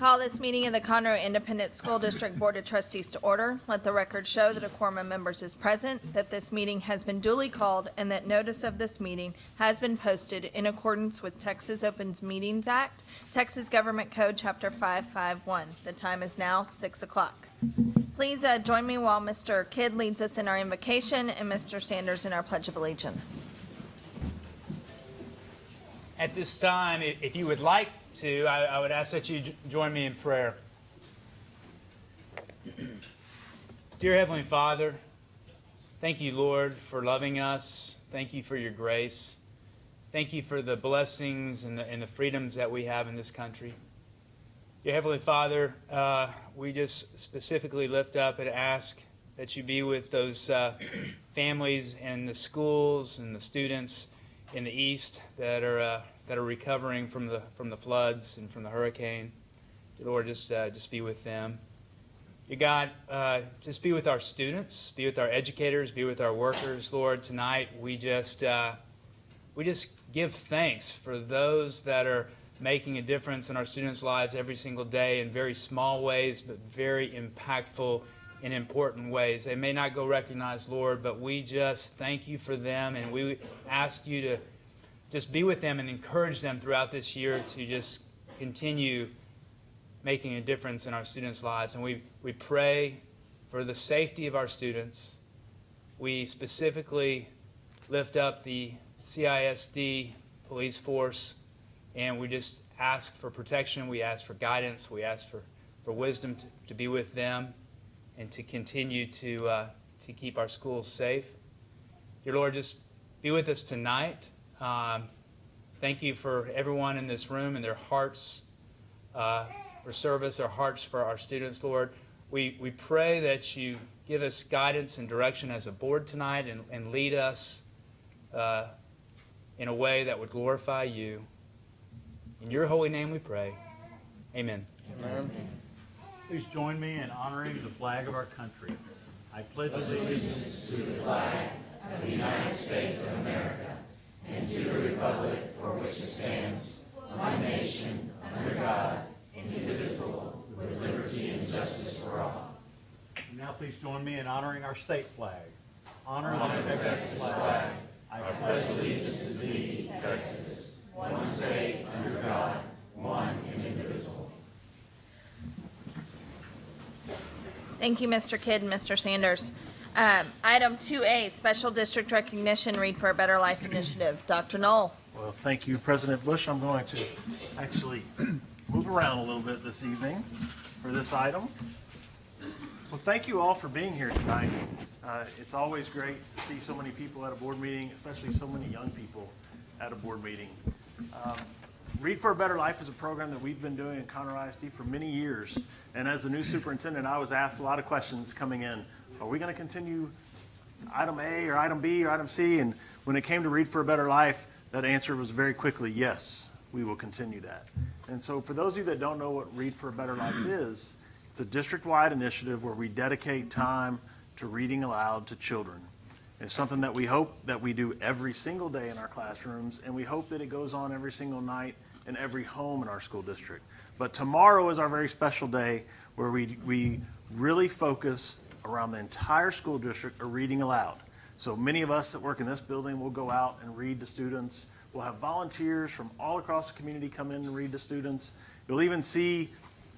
Call this meeting of the Conroe Independent School District Board of Trustees to order. Let the record show that a quorum of members is present, that this meeting has been duly called, and that notice of this meeting has been posted in accordance with Texas Opens Meetings Act, Texas Government Code, Chapter 551. The time is now 6 o'clock. Please uh, join me while Mr. Kidd leads us in our invocation and Mr. Sanders in our Pledge of Allegiance. At this time, if you would like to, I I would ask that you join me in prayer. Dear Heavenly Father, thank you, Lord, for loving us. Thank you for your grace. Thank you for the blessings and the, and the freedoms that we have in this country. Dear Heavenly Father, uh, we just specifically lift up and ask that you be with those uh, families and the schools and the students in the east that are uh, that are recovering from the from the floods and from the hurricane. Lord, just uh, just be with them. Dear God, uh, just be with our students, be with our educators, be with our workers. Lord, tonight we just uh, we just give thanks for those that are making a difference in our students' lives every single day in very small ways, but very impactful in important ways. They may not go recognized, Lord, but we just thank you for them, and we ask you to just be with them and encourage them throughout this year to just continue making a difference in our students' lives. And we, we pray for the safety of our students. We specifically lift up the CISD police force, and we just ask for protection. We ask for guidance. We ask for, for wisdom to, to be with them and to continue to, uh, to keep our schools safe. Dear Lord, just be with us tonight. Um, thank you for everyone in this room and their hearts uh, for service, their hearts for our students, Lord. We, we pray that you give us guidance and direction as a board tonight and, and lead us uh, in a way that would glorify you. In your holy name we pray. Amen. Amen. Please join me in honoring the flag of our country. I pledge allegiance And to the republic for which it stands, one nation, under God, indivisible, with liberty and justice for all. And Now please join me in honoring our state flag. Honor the Texas flag. I pledge allegiance to thee, Texas, one state, under God, one and indivisible. Thank you, Mr. Kidd and Mr. Sanders. Um, Item 2A, Special District Recognition, Read for a Better Life Initiative. Dr. Null. Well, thank you, President Bush. I'm going to actually move around a little bit this evening for this item. Well, thank you all for being here tonight. Uh, It's always great to see so many people at a board meeting, especially so many young people at a board meeting. Um, Read for a Better Life is a program that we've been doing in Conroe ISD for many years. And as the new superintendent, I was asked a lot of questions coming in. Are we going to continue item A or item B or item C? And when it came to Read for a Better Life, that answer was very quickly, yes, we will continue that. And so for those of you that don't know what Read for a Better Life is, it's a district-wide initiative where we dedicate time to reading aloud to children. It's something that we hope that we do every single day in our classrooms, and we hope that it goes on every single night in every home in our school district. But tomorrow is our very special day where we, we really focus around the entire school district are reading aloud. So many of us that work in this building will go out and read to students. We'll have volunteers from all across the community come in and read to students. You'll even see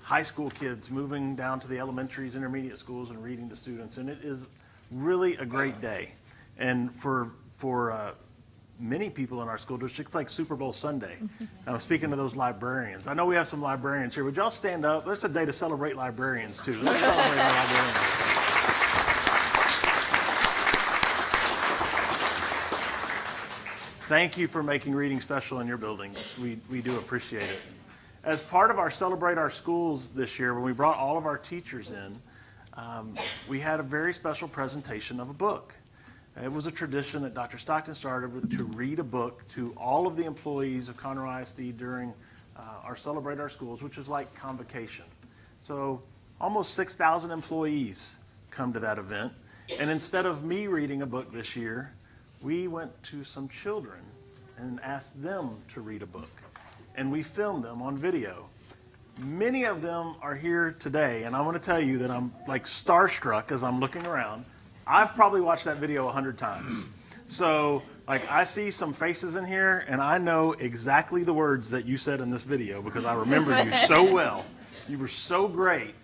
high school kids moving down to the elementaries, intermediate schools, and reading to students. And it is really a great day. And for, for uh, many people in our school district, it's like Super Bowl Sunday. I'm speaking to those librarians. I know we have some librarians here. Would y'all stand up? There's a day to celebrate librarians, too. Let's celebrate our librarians. Thank you for making reading special in your buildings. We, we do appreciate it. As part of our Celebrate Our Schools this year, when we brought all of our teachers in, um, we had a very special presentation of a book. It was a tradition that Dr. Stockton started with, to read a book to all of the employees of Conroe ISD during uh, our Celebrate Our Schools, which is like convocation. So almost 6,000 employees come to that event. And instead of me reading a book this year, we went to some children and asked them to read a book. And we filmed them on video. Many of them are here today, and I want to tell you that I'm like starstruck as I'm looking around. I've probably watched that video a hundred times. So, like, I see some faces in here, and I know exactly the words that you said in this video because I remember you so well. You were so great.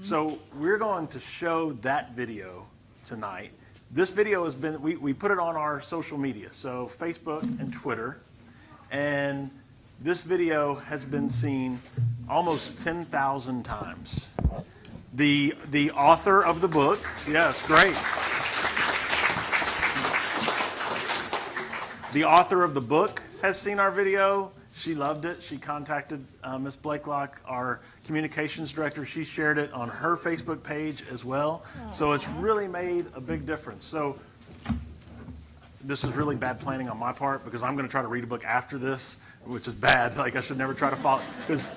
So, we're going to show that video tonight. This video has been, we, we put it on our social media, so Facebook and Twitter. And this video has been seen almost 10,000 times. The, the author of the book, yes, great. The author of the book has seen our video. She loved it. She contacted uh. Blakelock, our communications director. She shared it on her Facebook page as well. So it's really made a big difference. So this is really bad planning on my part because I'm going to try to read a book after this, which is bad. Like I should never try to follow because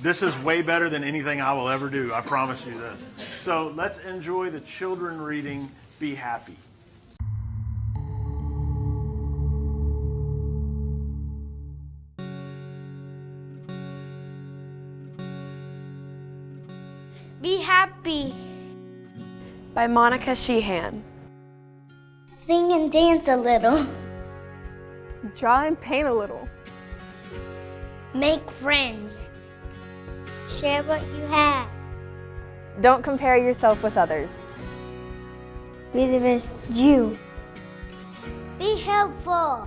this is way better than anything I will ever do. I promise you this. So let's enjoy the children reading Be Happy. By Monica Sheehan. Sing and dance a little. Draw and paint a little. Make friends. Share what you have. Don't compare yourself with others. Be the best you. Be helpful.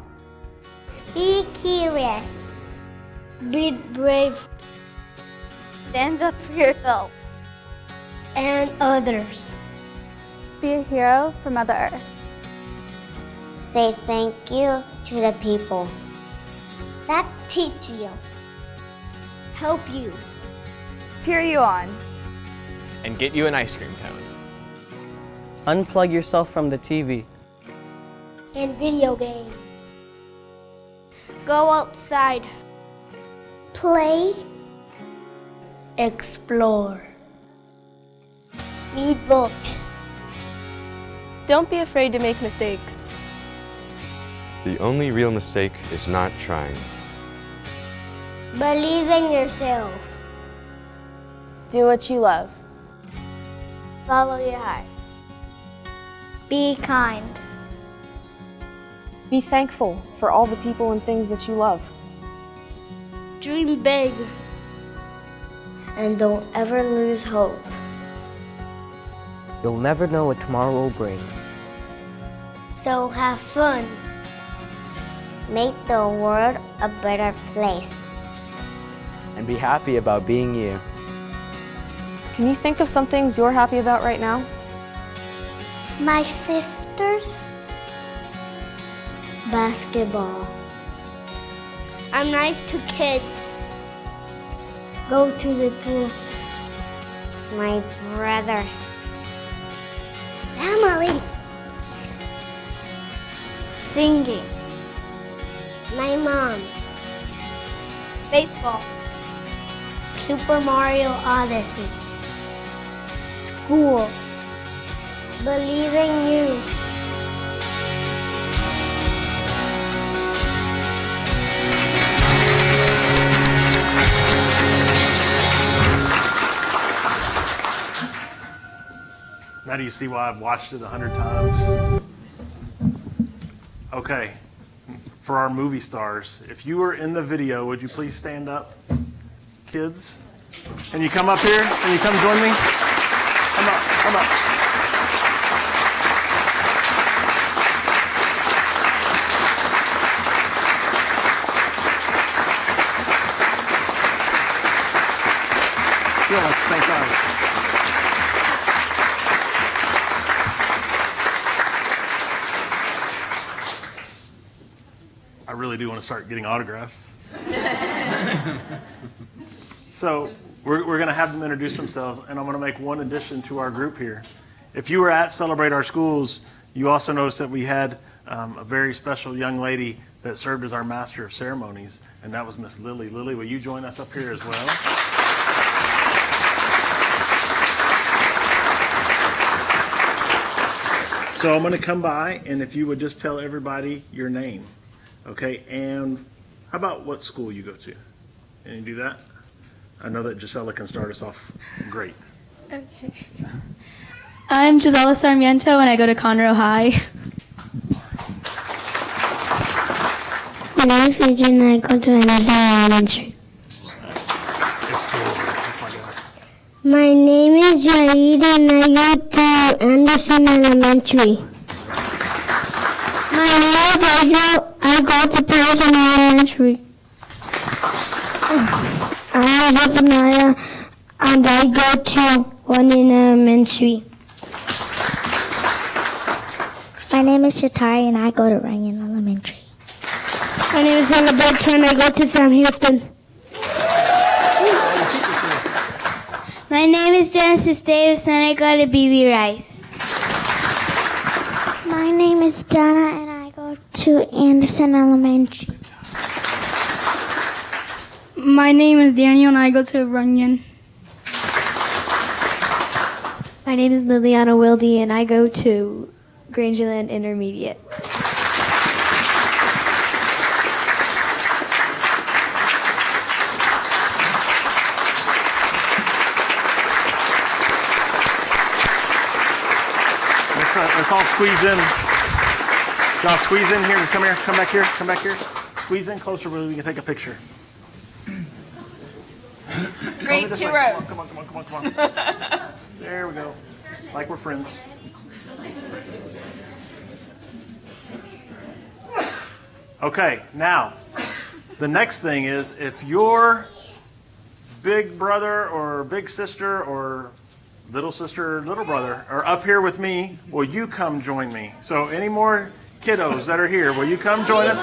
Be curious. Be brave. Stand up for yourself and others. Be a hero for Mother Earth. Say thank you to the people that teach you, help you, Cheer you on. and get you an ice cream cone. Unplug yourself from the TV. and video games. Go outside. Play. Explore. Read books. Don't be afraid to make mistakes. The only real mistake is not trying. Believe in yourself. Do what you love. Follow your heart. Be kind. Be thankful for all the people and things that you love. Dream big. And don't ever lose hope. You'll never know what tomorrow will bring. So have fun. Make the world a better place. And be happy about being you. Can you think of some things you're happy about right now? My sisters. Basketball. I'm nice to kids. Go to the pool. My brother. Family. Singing. My mom. Baseball. Super Mario Odyssey. School. Believe in you. Now do you see why I've watched it a hundred times? Okay, for our movie stars, if you were in the video, would you please stand up, kids? Can you come up here? Can you come join me? Come up, come up. Feel like St. I really do want start getting autographs. so we're, we're going to have them introduce themselves, and I'm going to make one addition to our group here. If you were at Celebrate Our Schools, you also noticed that we had um, a very special young lady that served as our master of ceremonies, and that was Miss Lily. Lily, will you join us up here as well? So I'm going to come by, and if you would just tell everybody your name, okay? And how about what school you go to? Can you do that? I know that Gisela can start us off great. Okay. I'm Gisela Sarmiento and I go to Conroe High. My name is Adrian and I go to Anderson Elementary. It's still over. My. My name is Jaid and I go to Anderson Elementary. My name is Adriel. I go to Patterson Elementary. I am Zephaniah and I go to London Elementary. My name is Shatari and I go to Ryan Elementary. My name is Hannah Bertrand and I go to Sam Houston. My name is Genesis Davis and I go to BB Rice. My name is Donna and I go to Anderson Elementary. My name is Daniel and I go to Runyan. My name is Liliana Wilde and I go to Grangerland Intermediate. Let's, uh, let's all squeeze in. Y'all squeeze in here. Come here. Come back here. Come back here. Squeeze in closer where we can take a picture. Great, two way. rows. Come on, come on, come on, come on, come on. There we go. Like we're friends. Okay, now, the next thing is if your big brother or big sister or little sister or little brother are up here with me, will you come join me? So, any more kiddos that are here, will you come join us?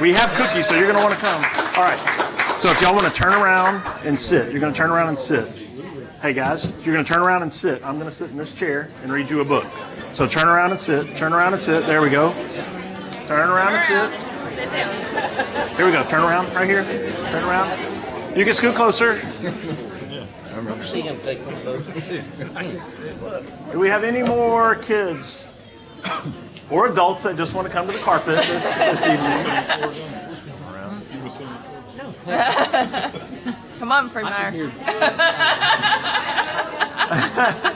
We have cookies, so you're going to want to come. All right. So, if y'all want to turn around and sit, you're going to turn around and sit. Hey guys, you're going to turn around and sit. I'm going to sit in this chair and read you a book. So, turn around and sit. Turn around and sit. There we go. Turn around and sit. Sit down. Here we go. Turn around right here. Turn around. You can scoot closer. Do we have any more kids or adults that just want to come to the carpet this, this evening? Come on, Freemeyer.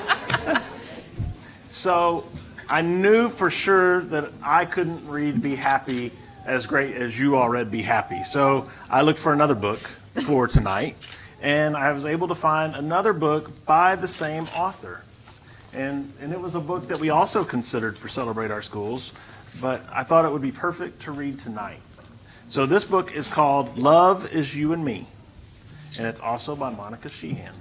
So I knew for sure that I couldn't read Be Happy as great as you all read Be Happy. So I looked for another book for tonight, and I was able to find another book by the same author. And, and it was a book that we also considered for Celebrate Our Schools, but I thought it would be perfect to read tonight. So this book is called Love is You and Me, and it's also by Monica Sheehan.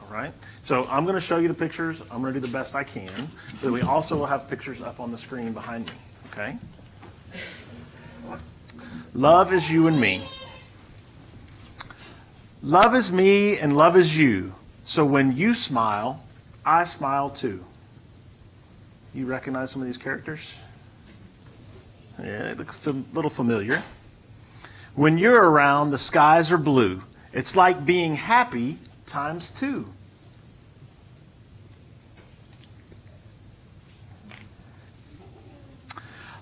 All right. So I'm going to show you the pictures. I'm going to do the best I can. But we also will have pictures up on the screen behind me. Okay. Love is you and me. Love is me and love is you. So when you smile, I smile too. You recognize some of these characters? Yeah, they look a little familiar. When you're around, the skies are blue. It's like being happy times two.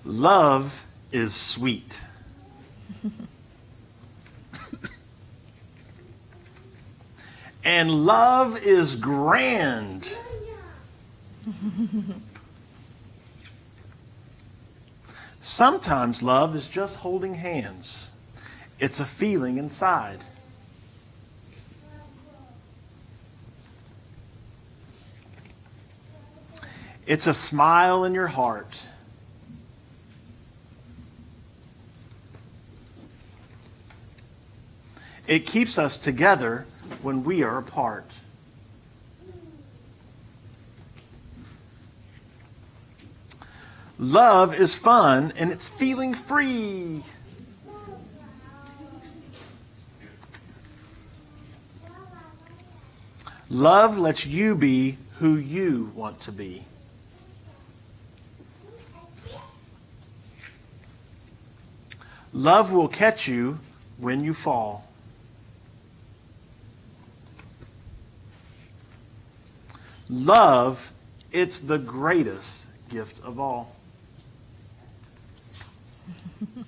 Love is sweet. And love is grand. Sometimes love is just holding hands. It's a feeling inside. It's a smile in your heart. It keeps us together when we are apart. Love is fun and it's feeling free. Love lets you be who you want to be. Love will catch you when you fall. Love, it's the greatest gift of all.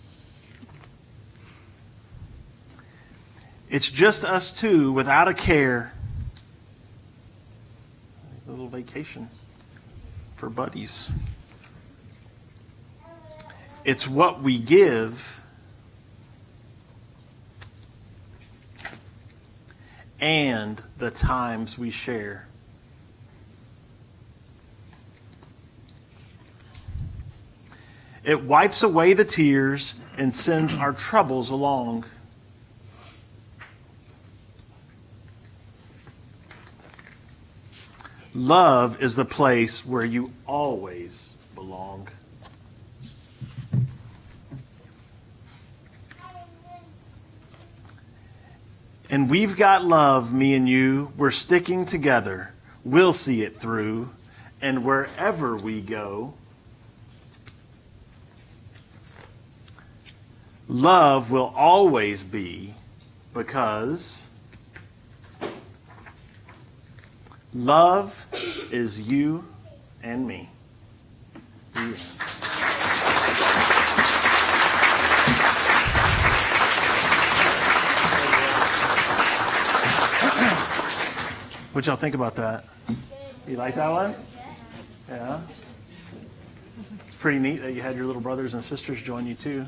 It's just us two without a care. A little vacation for buddies. It's what we give and the times we share. It wipes away the tears and sends our troubles along. Love is the place where you always belong. And we've got love, me and you. We're sticking together. We'll see it through. And wherever we go, love will always be because love is you and me. End. What y'all think about that? You like that one? Yeah. It's pretty neat that you had your little brothers and sisters join you too.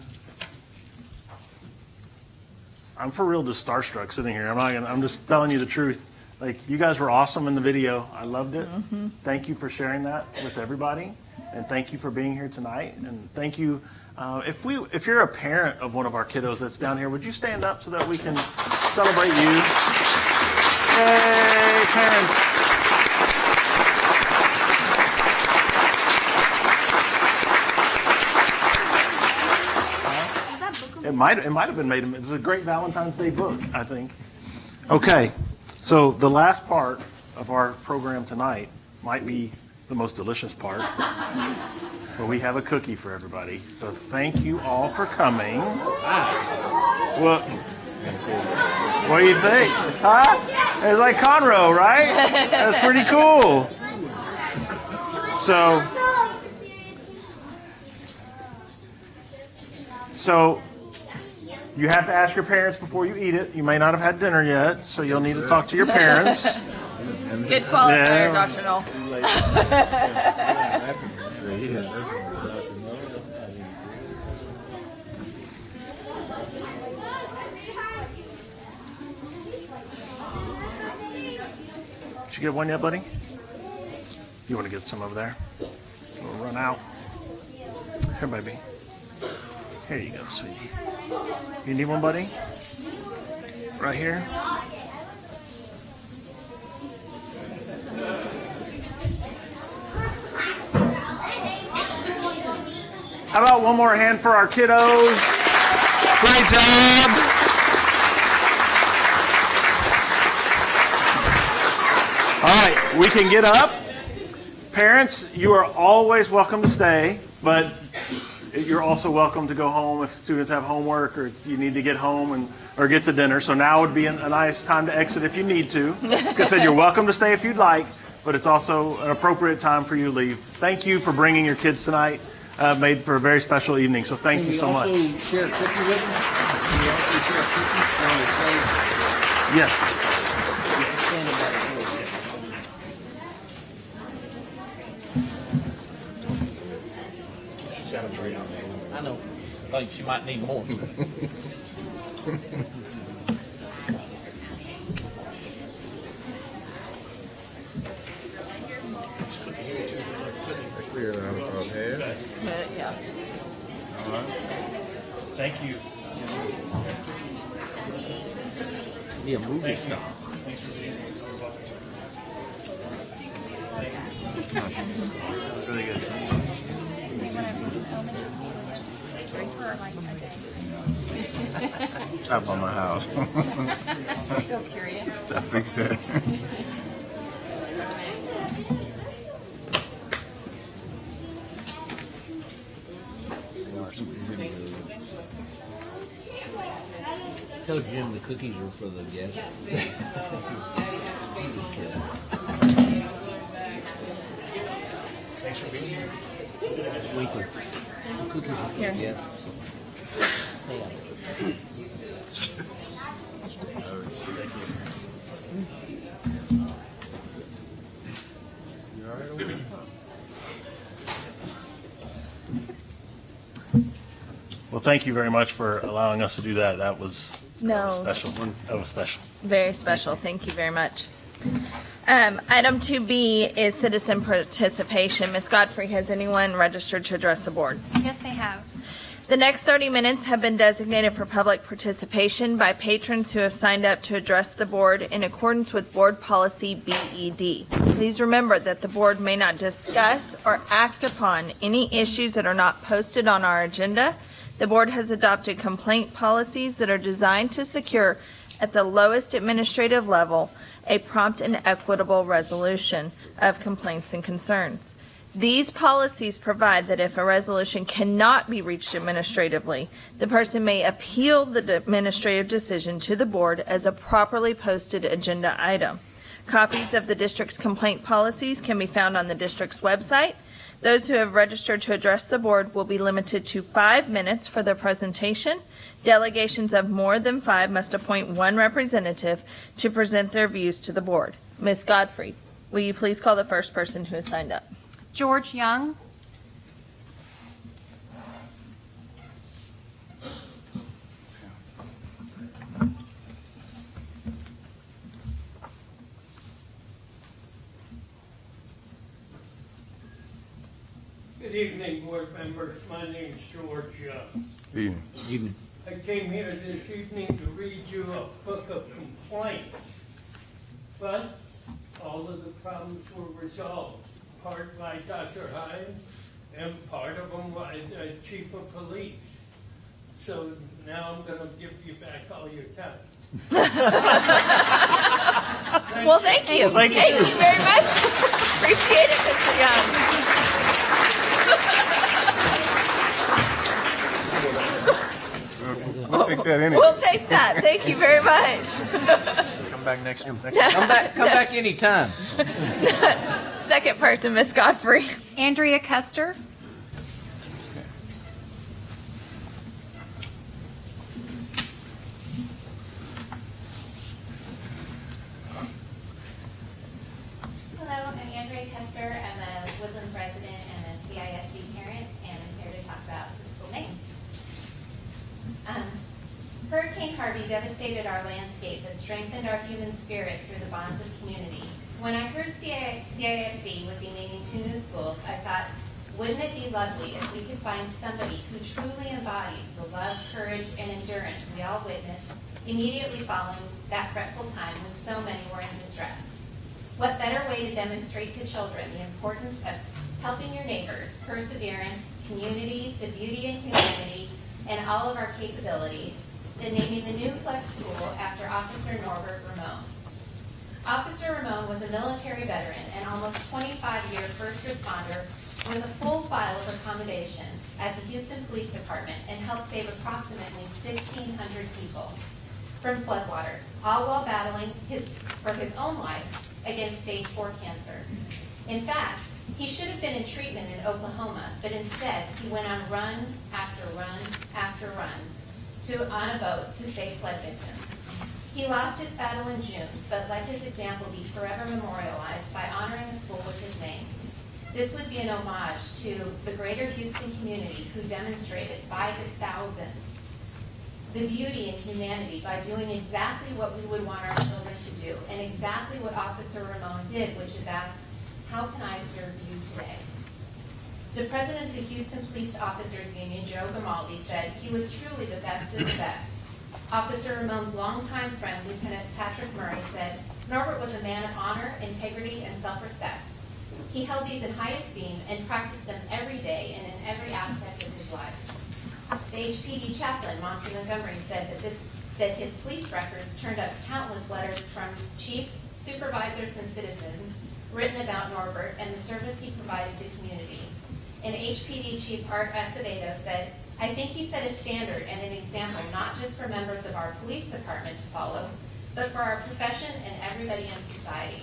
I'm for real just starstruck sitting here. I'm not gonna, I'm just telling you the truth. Like you guys were awesome in the video. I loved it. Thank you for sharing that with everybody, and thank you for being here tonight. And thank you. Uh, if we, if you're a parent of one of our kiddos that's down here, would you stand up so that we can celebrate you? Yay, parents! It might, it might have been made, it's a great Valentine's Day book, I think. Okay, so the last part of our program tonight might be the most delicious part. But we have a cookie for everybody. So thank you all for coming. What, what do you think? Huh? It's like Conroe, right? That's pretty cool. So, so you have to ask your parents before you eat it. You may not have had dinner yet, so you'll need to talk to your parents. Good qualifier, Yeah. Null. Did you get one yet, buddy? You want to get some over there? We'll run out. Here, baby. Here you go, sweetie. You need one, buddy? Right here? How about one more hand for our kiddos? Great job! All right, we can get up. Parents, you are always welcome to stay, but you're also welcome to go home if students have homework or it's- you need to get home and or get to dinner. So now would be a, a nice time to exit if you need to. Like I said, you're welcome to stay if you'd like, but it's also an appropriate time for you to leave. Thank you for bringing your kids tonight. Uh, made for a very special evening. So thank you so much. Can you also share a cookie with them? Can you also share a cookie on the same? Yes. Stand in that forward. She's got a tray on there. I know. Think she might need more. Yeah. Thank you. Be a movie Thank you. star. Really good. Top on my house. Feel curious. I fix that. Tell Jim the cookies are for the guests. Thanks for being here. It's weekly. Well, thank you very much for allowing us to do that. That was that was No. special. That was special. Very special. Thank you very much. Um, item two B is citizen participation. Ms. Godfrey, has anyone registered to address the board? Yes, they have. The next 30 minutes have been designated for public participation by patrons who have signed up to address the board in accordance with Board Policy BED. Please remember that the board may not discuss or act upon any issues that are not posted on our agenda. The board has adopted complaint policies that are designed to secure, at the lowest administrative level, a prompt and equitable resolution of complaints and concerns. These policies provide that if a resolution cannot be reached administratively, the person may appeal the administrative decision to the board as a properly posted agenda item. Copies of the district's complaint policies can be found on the district's website. Those who have registered to address the board will be limited to five minutes for their presentation. Delegations of more than five must appoint one representative to present their views to the board. Ms. Godfrey, will you please call the first person who has signed up? George Young. Good evening, board members. My name is George Young. Evening. Evening. I came here this evening to read you a book of complaints. But all of the problems were resolved, part by Dr. Hines and part of them by the chief of police. So now I'm gonna give you back all your time. Well, thank you. Well, thank you. Thank you very much. Appreciate it, Mr. Young. We'll take that anyway. We'll take that. Thank you very much. Come back next next Come back, come back anytime. Second person, Miss Godfrey. Andrea Custer. Hello, I'm Andrea Custer. I'm a Woodlands resident and a CISD parent, and I'm here to talk about the school names. Um, Hurricane Harvey devastated our landscape but strengthened our human spirit through the bonds of community. When I heard CI CISD would be naming two new schools, I thought, wouldn't it be lovely if we could find somebody who truly embodies the love, courage, and endurance we all witnessed immediately following that fretful time when so many were in distress? What better way to demonstrate to children the importance of helping your neighbors, perseverance, community, the beauty in humanity, and all of our capabilities than naming the new Flex School after Officer Norbert Ramon. Officer Ramon was a military veteran and almost 25-year first responder with a full file of accommodations at the Houston Police Department and helped save approximately 1,500 people from floodwaters, all while battling his, for his own life against stage four cancer. In fact, he should have been in treatment in Oklahoma, but instead, he went on run after run after run to, on a boat to save flood victims. He lost his battle in June, but let his example be forever memorialized by honoring a school with his name. This would be an homage to the greater Houston community who demonstrated by the thousands the beauty and humanity by doing exactly what we would want our children to do, and exactly what Officer Ramon did, which is ask, how can I serve you today? The president of the Houston Police Officers Union, Joe Gamaldi, said he was truly the best of the best. Officer Ramon's longtime friend, Lieutenant Patrick Murray, said Norbert was a man of honor, integrity, and self-respect. He held these in high esteem and practiced them every day and in every aspect of his life. The HPD chaplain, Monty Montgomery, said that this, that his police records turned up countless letters from chiefs, supervisors, and citizens written about Norbert and the service he provided to community. And HPD Chief Art Acevedo said, I think he set a standard and an example not just for members of our police department to follow, but for our profession and everybody in society.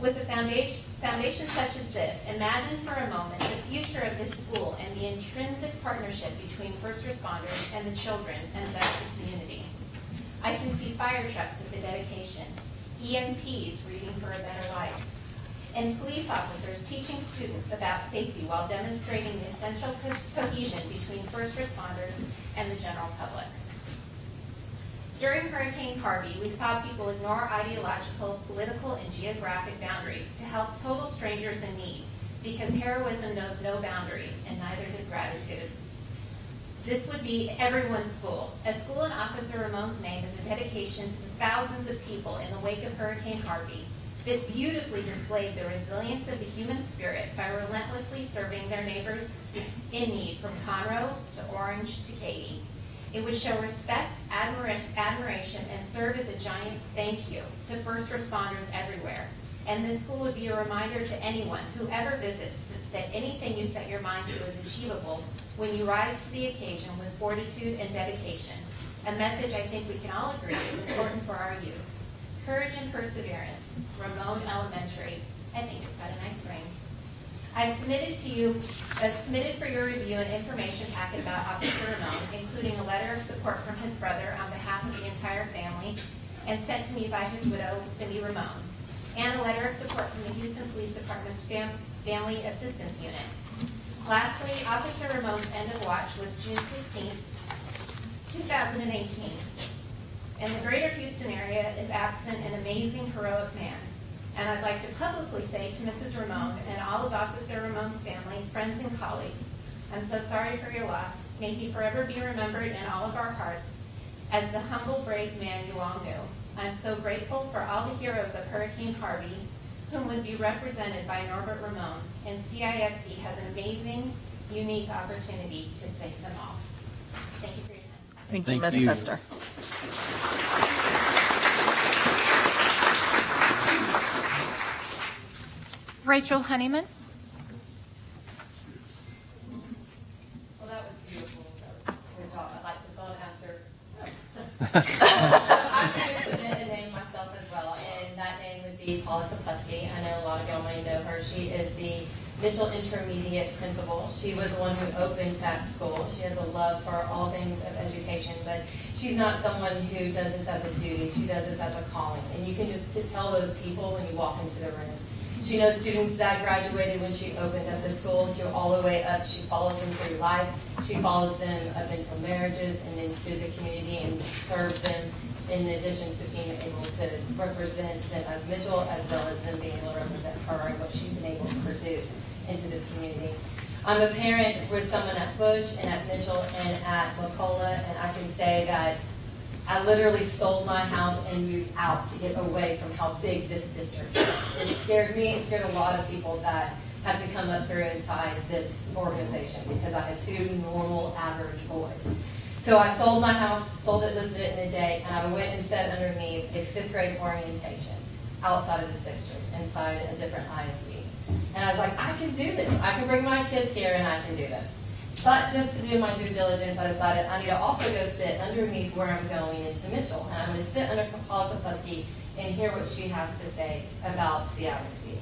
With a foundation, foundation such as this, imagine for a moment the future of this school and the intrinsic partnership between first responders and the children and the community. I can see fire trucks at the dedication, EMTs reading for a better life, and police officers teaching students about safety while demonstrating the essential co- cohesion between first responders and the general public. During Hurricane Harvey, we saw people ignore ideological, political, and geographic boundaries to help total strangers in need because heroism knows no boundaries and neither does gratitude. This would be everyone's school. A school in Officer Ramon's name is a dedication to the thousands of people in the wake of Hurricane Harvey that beautifully displayed the resilience of the human spirit by relentlessly serving their neighbors in need from Conroe to Orange to Katy. It would show respect, admira- admiration, and serve as a giant thank you to first responders everywhere. And this school would be a reminder to anyone, whoever visits, that- that anything you set your mind to is achievable when you rise to the occasion with fortitude and dedication. A message I think we can all agree is important for our youth. Courage and perseverance, Ramon Elementary. I think it's got a nice ring. I submitted to you, uh, submitted for your review an information packet about Officer Ramon, including a letter of support from his brother on behalf of the entire family, and sent to me by his widow, Cindy Ramon, and a letter of support from the Houston Police Department's Fam- Family Assistance Unit. Lastly, Officer Ramon's end of watch was June 15, two thousand and eighteen. In the greater Houston area is absent an amazing heroic man. And I'd like to publicly say to Mrs. Ramon and all of Officer Ramon's family, friends and colleagues, I'm so sorry for your loss. May he forever be remembered in all of our hearts as the humble, brave man you all knew. I'm so grateful for all the heroes of Hurricane Harvey, whom would be represented by Norbert Ramon, and CISD has an amazing, unique opportunity to thank them all. Thank you for your time. Thank you, Thank Ms. you. Custer. Rachel Honeyman. Well, that was beautiful. That was a good. I'd like to phone after. I'm going to submit a name myself as well, and that name would be Paula Kapusky. I know a lot of y'all might know her. She is the Mitchell Intermediate Principal. She was the one who opened that school. She has a love for all things of education, but she's not someone who does this as a duty. She does this as a calling, and you can just tell those people when you walk into the room. She knows students that graduated when she opened up the school. She all the way up. She follows them through life. She follows them up into marriages and into the community and serves them in addition to being able to represent them as Mitchell as well as them being able to represent her and what she's been able to produce into this community. I'm a parent with someone at Bush and at Mitchell and at McCullough, and I can say that I literally sold my house and moved out to get away from how big this district is. It scared me, it scared a lot of people that had to come up through inside this organization because I had two normal, average boys. So I sold my house, sold it, listed it in a day, and I went and sat underneath a fifth grade orientation outside of this district, inside a different ISD. And I was like, I can do this. I can bring my kids here and I can do this. But just to do my due diligence, I decided I need to also go sit underneath where I'm going into Mitchell. And I'm going to sit under Paula Kopusky and hear what she has to say about CISD.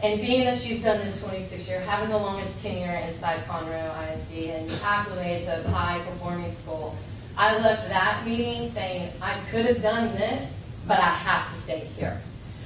And being that she's done this 26 year, having the longest tenure inside Conroe ISD and accolades of high performing school, I left that meeting saying I could have done this, but I have to stay here.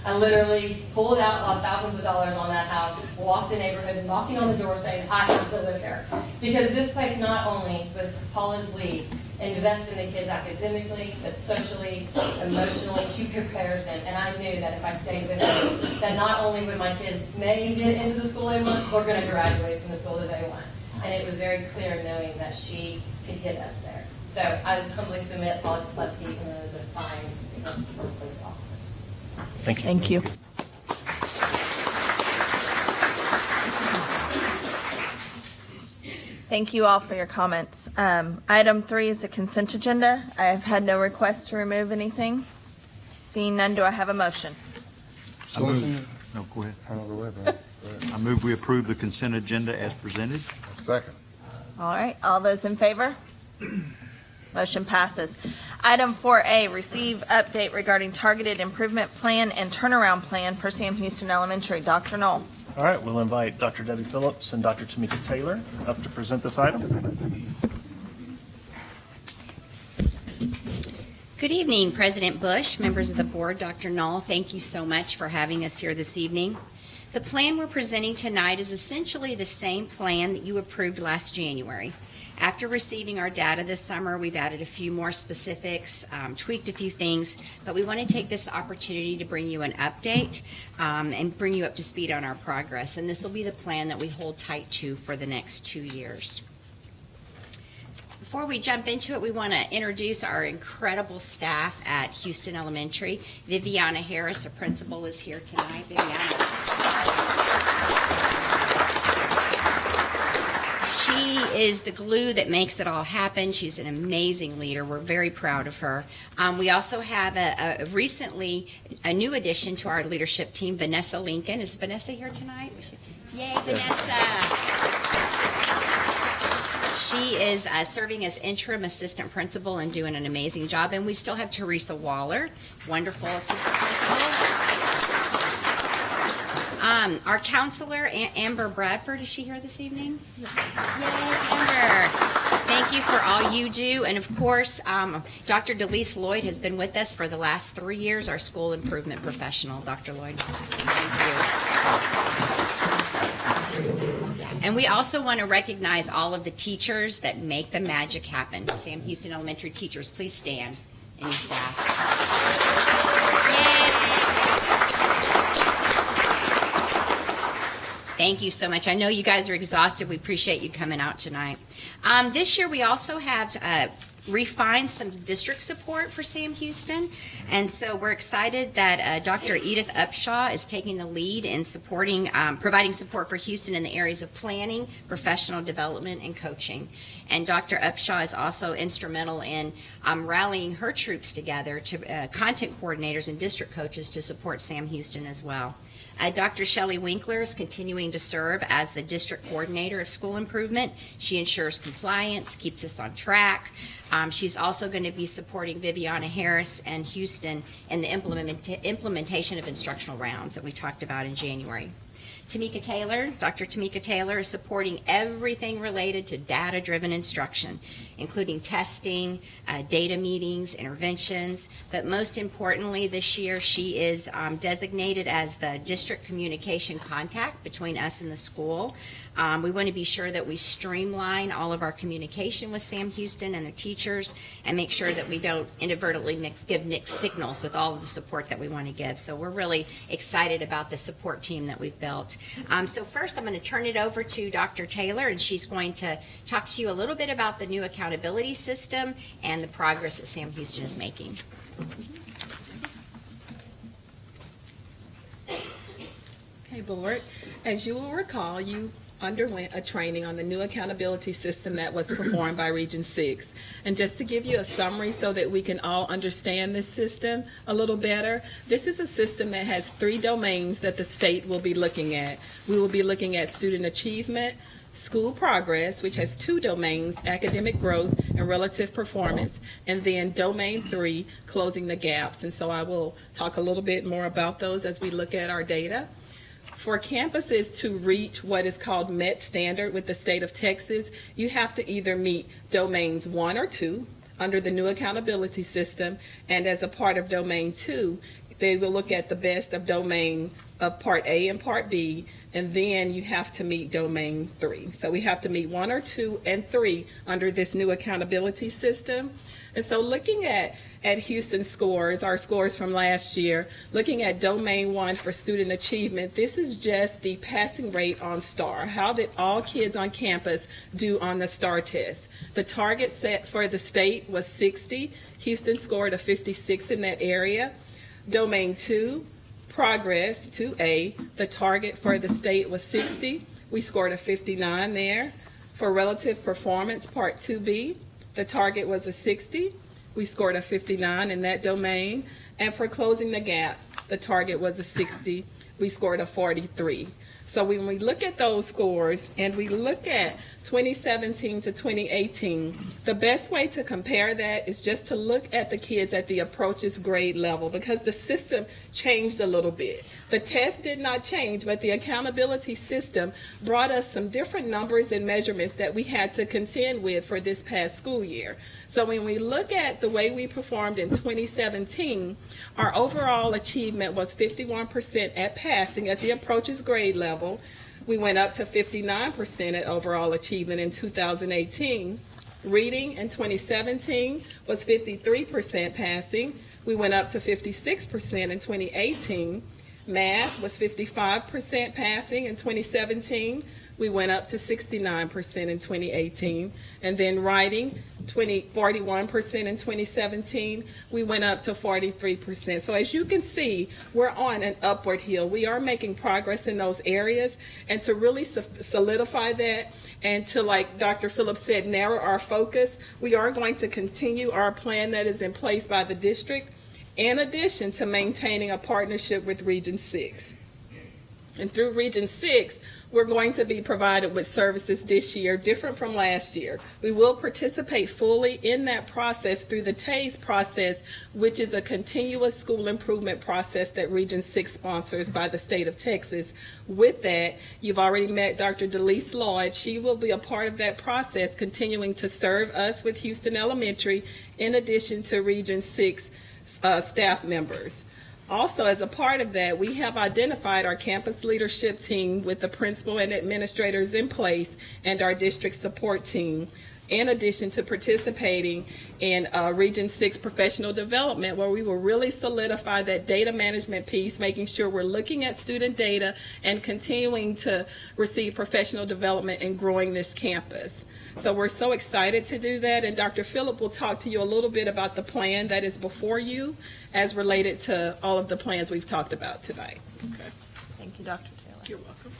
I literally pulled out, lost thousands of dollars on that house, walked a neighborhood, knocking on the door saying, I have to live here. Because this place not only, with Paula's lead, invests in the kids academically, but socially, emotionally, she prepares them. And I knew that if I stayed with her, that not only would my kids may get into the school they want, we're gonna graduate from the school that they want. And it was very clear knowing that she could get us there. So I humbly submit Paula Plesky, who is a fine police officers. Thank you. Thank you. Thank you all for your comments. Um, Item three is the consent agenda. I have had no request to remove anything. Seeing none, do I have a motion? I move- No, go ahead. I don't know, go ahead, man. I move we approve the consent agenda as presented. Second. All right, all those in favor? Motion passes. Item 4A, receive update regarding targeted improvement plan and turnaround plan for Sam Houston Elementary. Dr. Null. All right, we'll invite Dr. Debbie Phillips and Dr. Tamika Taylor up to present this item. Good evening, President Bush, members of the board, Dr. Null. Thank you so much for having us here this evening. The plan we're presenting tonight is essentially the same plan that you approved last January. After receiving our data this summer, we've added a few more specifics, um, tweaked a few things, but we want to take this opportunity to bring you an update um, and bring you up to speed on our progress. And this will be the plan that we hold tight to for the next two years. Before we jump into it, we want to introduce our incredible staff at Houston Elementary. Viviana Harris, a principal, is here tonight. Viviana. She is the glue that makes it all happen. She's an amazing leader. We're very proud of her. Um, we also have a, a recently a new addition to our leadership team, Vanessa Lincoln. Is Vanessa here tonight? Yay, Vanessa! She is uh, serving as interim assistant principal and doing an amazing job. And we still have Teresa Waller, wonderful assistant principal. Um, our counselor, A- Amber Bradford, is she here this evening? Yay, Amber. Thank you for all you do. And of course, um, Dr. Delise Lloyd has been with us for the last three years, our school improvement professional. Dr. Lloyd, thank you. And we also want to recognize all of the teachers that make the magic happen. Sam Houston Elementary teachers, please stand. Any staff. Thank you so much. I know you guys are exhausted. We appreciate you coming out tonight. Um, this year, we also have uh, refined some district support for Sam Houston. And so we're excited that uh, Dr. Edith Upshaw is taking the lead in supporting, um, providing support for Houston in the areas of planning, professional development, and coaching. And Dr. Upshaw is also instrumental in um, rallying her troops together to uh, content coordinators and district coaches to support Sam Houston as well. Uh, Dr. Shelley Winkler is continuing to serve as the district coordinator of school improvement. She ensures compliance, keeps us on track. Um, she's also going to be supporting Viviana Harris and Houston in the implement- implementation of instructional rounds that we talked about in January. Tamika Taylor, Dr. Tamika Taylor is supporting everything related to data-driven instruction, including testing, uh, data meetings, interventions, but most importantly this year she is um, designated as the district communication contact between us and the school. Um, we want to be sure that we streamline all of our communication with Sam Houston and the teachers and make sure that we don't inadvertently give mixed signals with all of the support that we want to give. So we're really excited about the support team that we've built. Um, so first, I'm going to turn it over to Dr. Taylor, and she's going to talk to you a little bit about the new accountability system and the progress that Sam Houston is making. Okay, Board. As you will recall, you underwent a training on the new accountability system that was performed by Region 6. And just to give you a summary so that we can all understand this system a little better, this is a system that has three domains that the state will be looking at. We will be looking at student achievement, school progress, which has two domains, academic growth and relative performance, and then domain three, closing the gaps. And so I will talk a little bit more about those as we look at our data. For campuses to reach what is called MET standard with the state of Texas, you have to either meet domains one or two under the new accountability system, and as a part of domain two, they will look at the best of domain of part A and part B, and then you have to meet domain three. So we have to meet one or two and three under this new accountability system. And so looking at, at Houston scores, our scores from last year, looking at domain one for student achievement, this is just the passing rate on STAAR. How did all kids on campus do on the STAAR test? The target set for the state was 60. Houston scored a 56 in that area. Domain two, progress 2A, the target for the state was 60. We scored a 59 there. For relative performance, part 2B, the target was a 60. We scored a 59 in that domain. And for closing the gap, the target was a 60. We scored a 43. So when we look at those scores and we look at 2017 to 2018, the best way to compare that is just to look at the kids at the approaches grade level because the system changed a little bit. The test did not change, but the accountability system brought us some different numbers and measurements that we had to contend with for this past school year. So when we look at the way we performed in 2017, our overall achievement was 51% at passing at the approaches grade level. We went up to 59% at overall achievement in 2018. Reading in 2017 was 53% passing. We went up to 56% in 2018. Math was 55% passing in 2017. We went up to 69% in 2018. And then writing, 20, 41% in 2017. We went up to 43%. So as you can see, we're on an upward hill. We are making progress in those areas. And to really solidify that and to, like Dr. Phillips said, narrow our focus, we are going to continue our plan that is in place by the district in addition to maintaining a partnership with Region 6. And through Region 6, we're going to be provided with services this year different from last year. We will participate fully in that process through the TAIS process, which is a continuous school improvement process that Region 6 sponsors by the state of Texas. With that, you've already met Dr. Delise Lloyd. She will be a part of that process, continuing to serve us with Houston Elementary in addition to Region 6 uh, staff members. Also, as a part of that, we have identified our campus leadership team with the principal and administrators in place and our district support team, in addition to participating in uh, Region 6 professional development, where we will really solidify that data management piece, making sure we're looking at student data and continuing to receive professional development and growing this campus. So we're so excited to do that, and Dr. Phillip will talk to you a little bit about the plan that is before you as related to all of the plans we've talked about tonight. Okay. Thank you, Dr. Taylor. You're welcome.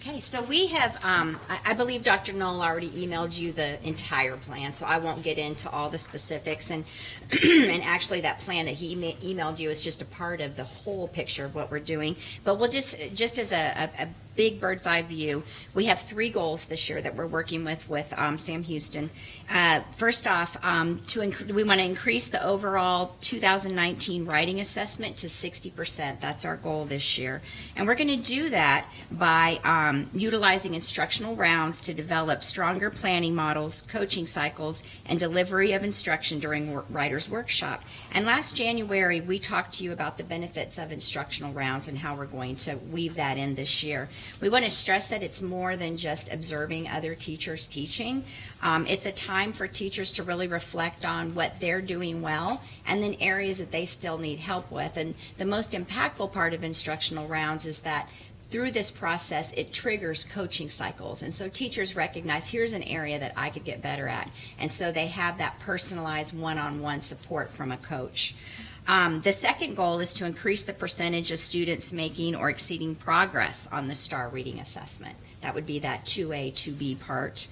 Okay, so we have, um, I, I believe Dr. Null already emailed you the entire plan, so I won't get into all the specifics. And, and actually, that plan that he emailed you is just a part of the whole picture of what we're doing. But we'll just, just as a, a, a big bird's eye view, we have three goals this year that we're working with with um, Sam Houston. Uh, first off, um, to inc- we want to increase the overall 2019 writing assessment to 60%. That's our goal this year, and we're going to do that by um, utilizing instructional rounds to develop stronger planning models, coaching cycles, and delivery of instruction during writers workshop. And last January, we talked to you about the benefits of instructional rounds and how we're going to weave that in this year. We want to stress that it's more than just observing other teachers teaching. Um, it's a time for teachers to really reflect on what they're doing well and then areas that they still need help with. And the most impactful part of instructional rounds is that through this process, it triggers coaching cycles. And so teachers recognize here's an area that I could get better at. And so they have that personalized one on one support from a coach. Um, the second goal is to increase the percentage of students making or exceeding progress on the STAAR reading assessment. That would be that 2A, 2B part.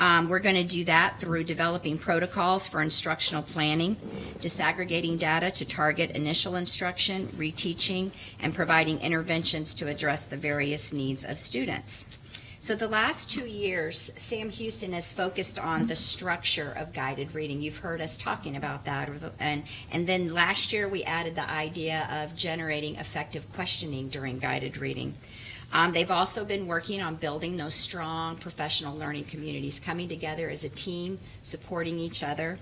Um, we're going to do that through developing protocols for instructional planning, disaggregating data to target initial instruction, reteaching, and providing interventions to address the various needs of students. So the last two years, Sam Houston has focused on the structure of guided reading. You've heard us talking about that. And, and then last year, we added the idea of generating effective questioning during guided reading. Um, they've also been working on building those strong professional learning communities, coming together as a team, supporting each other.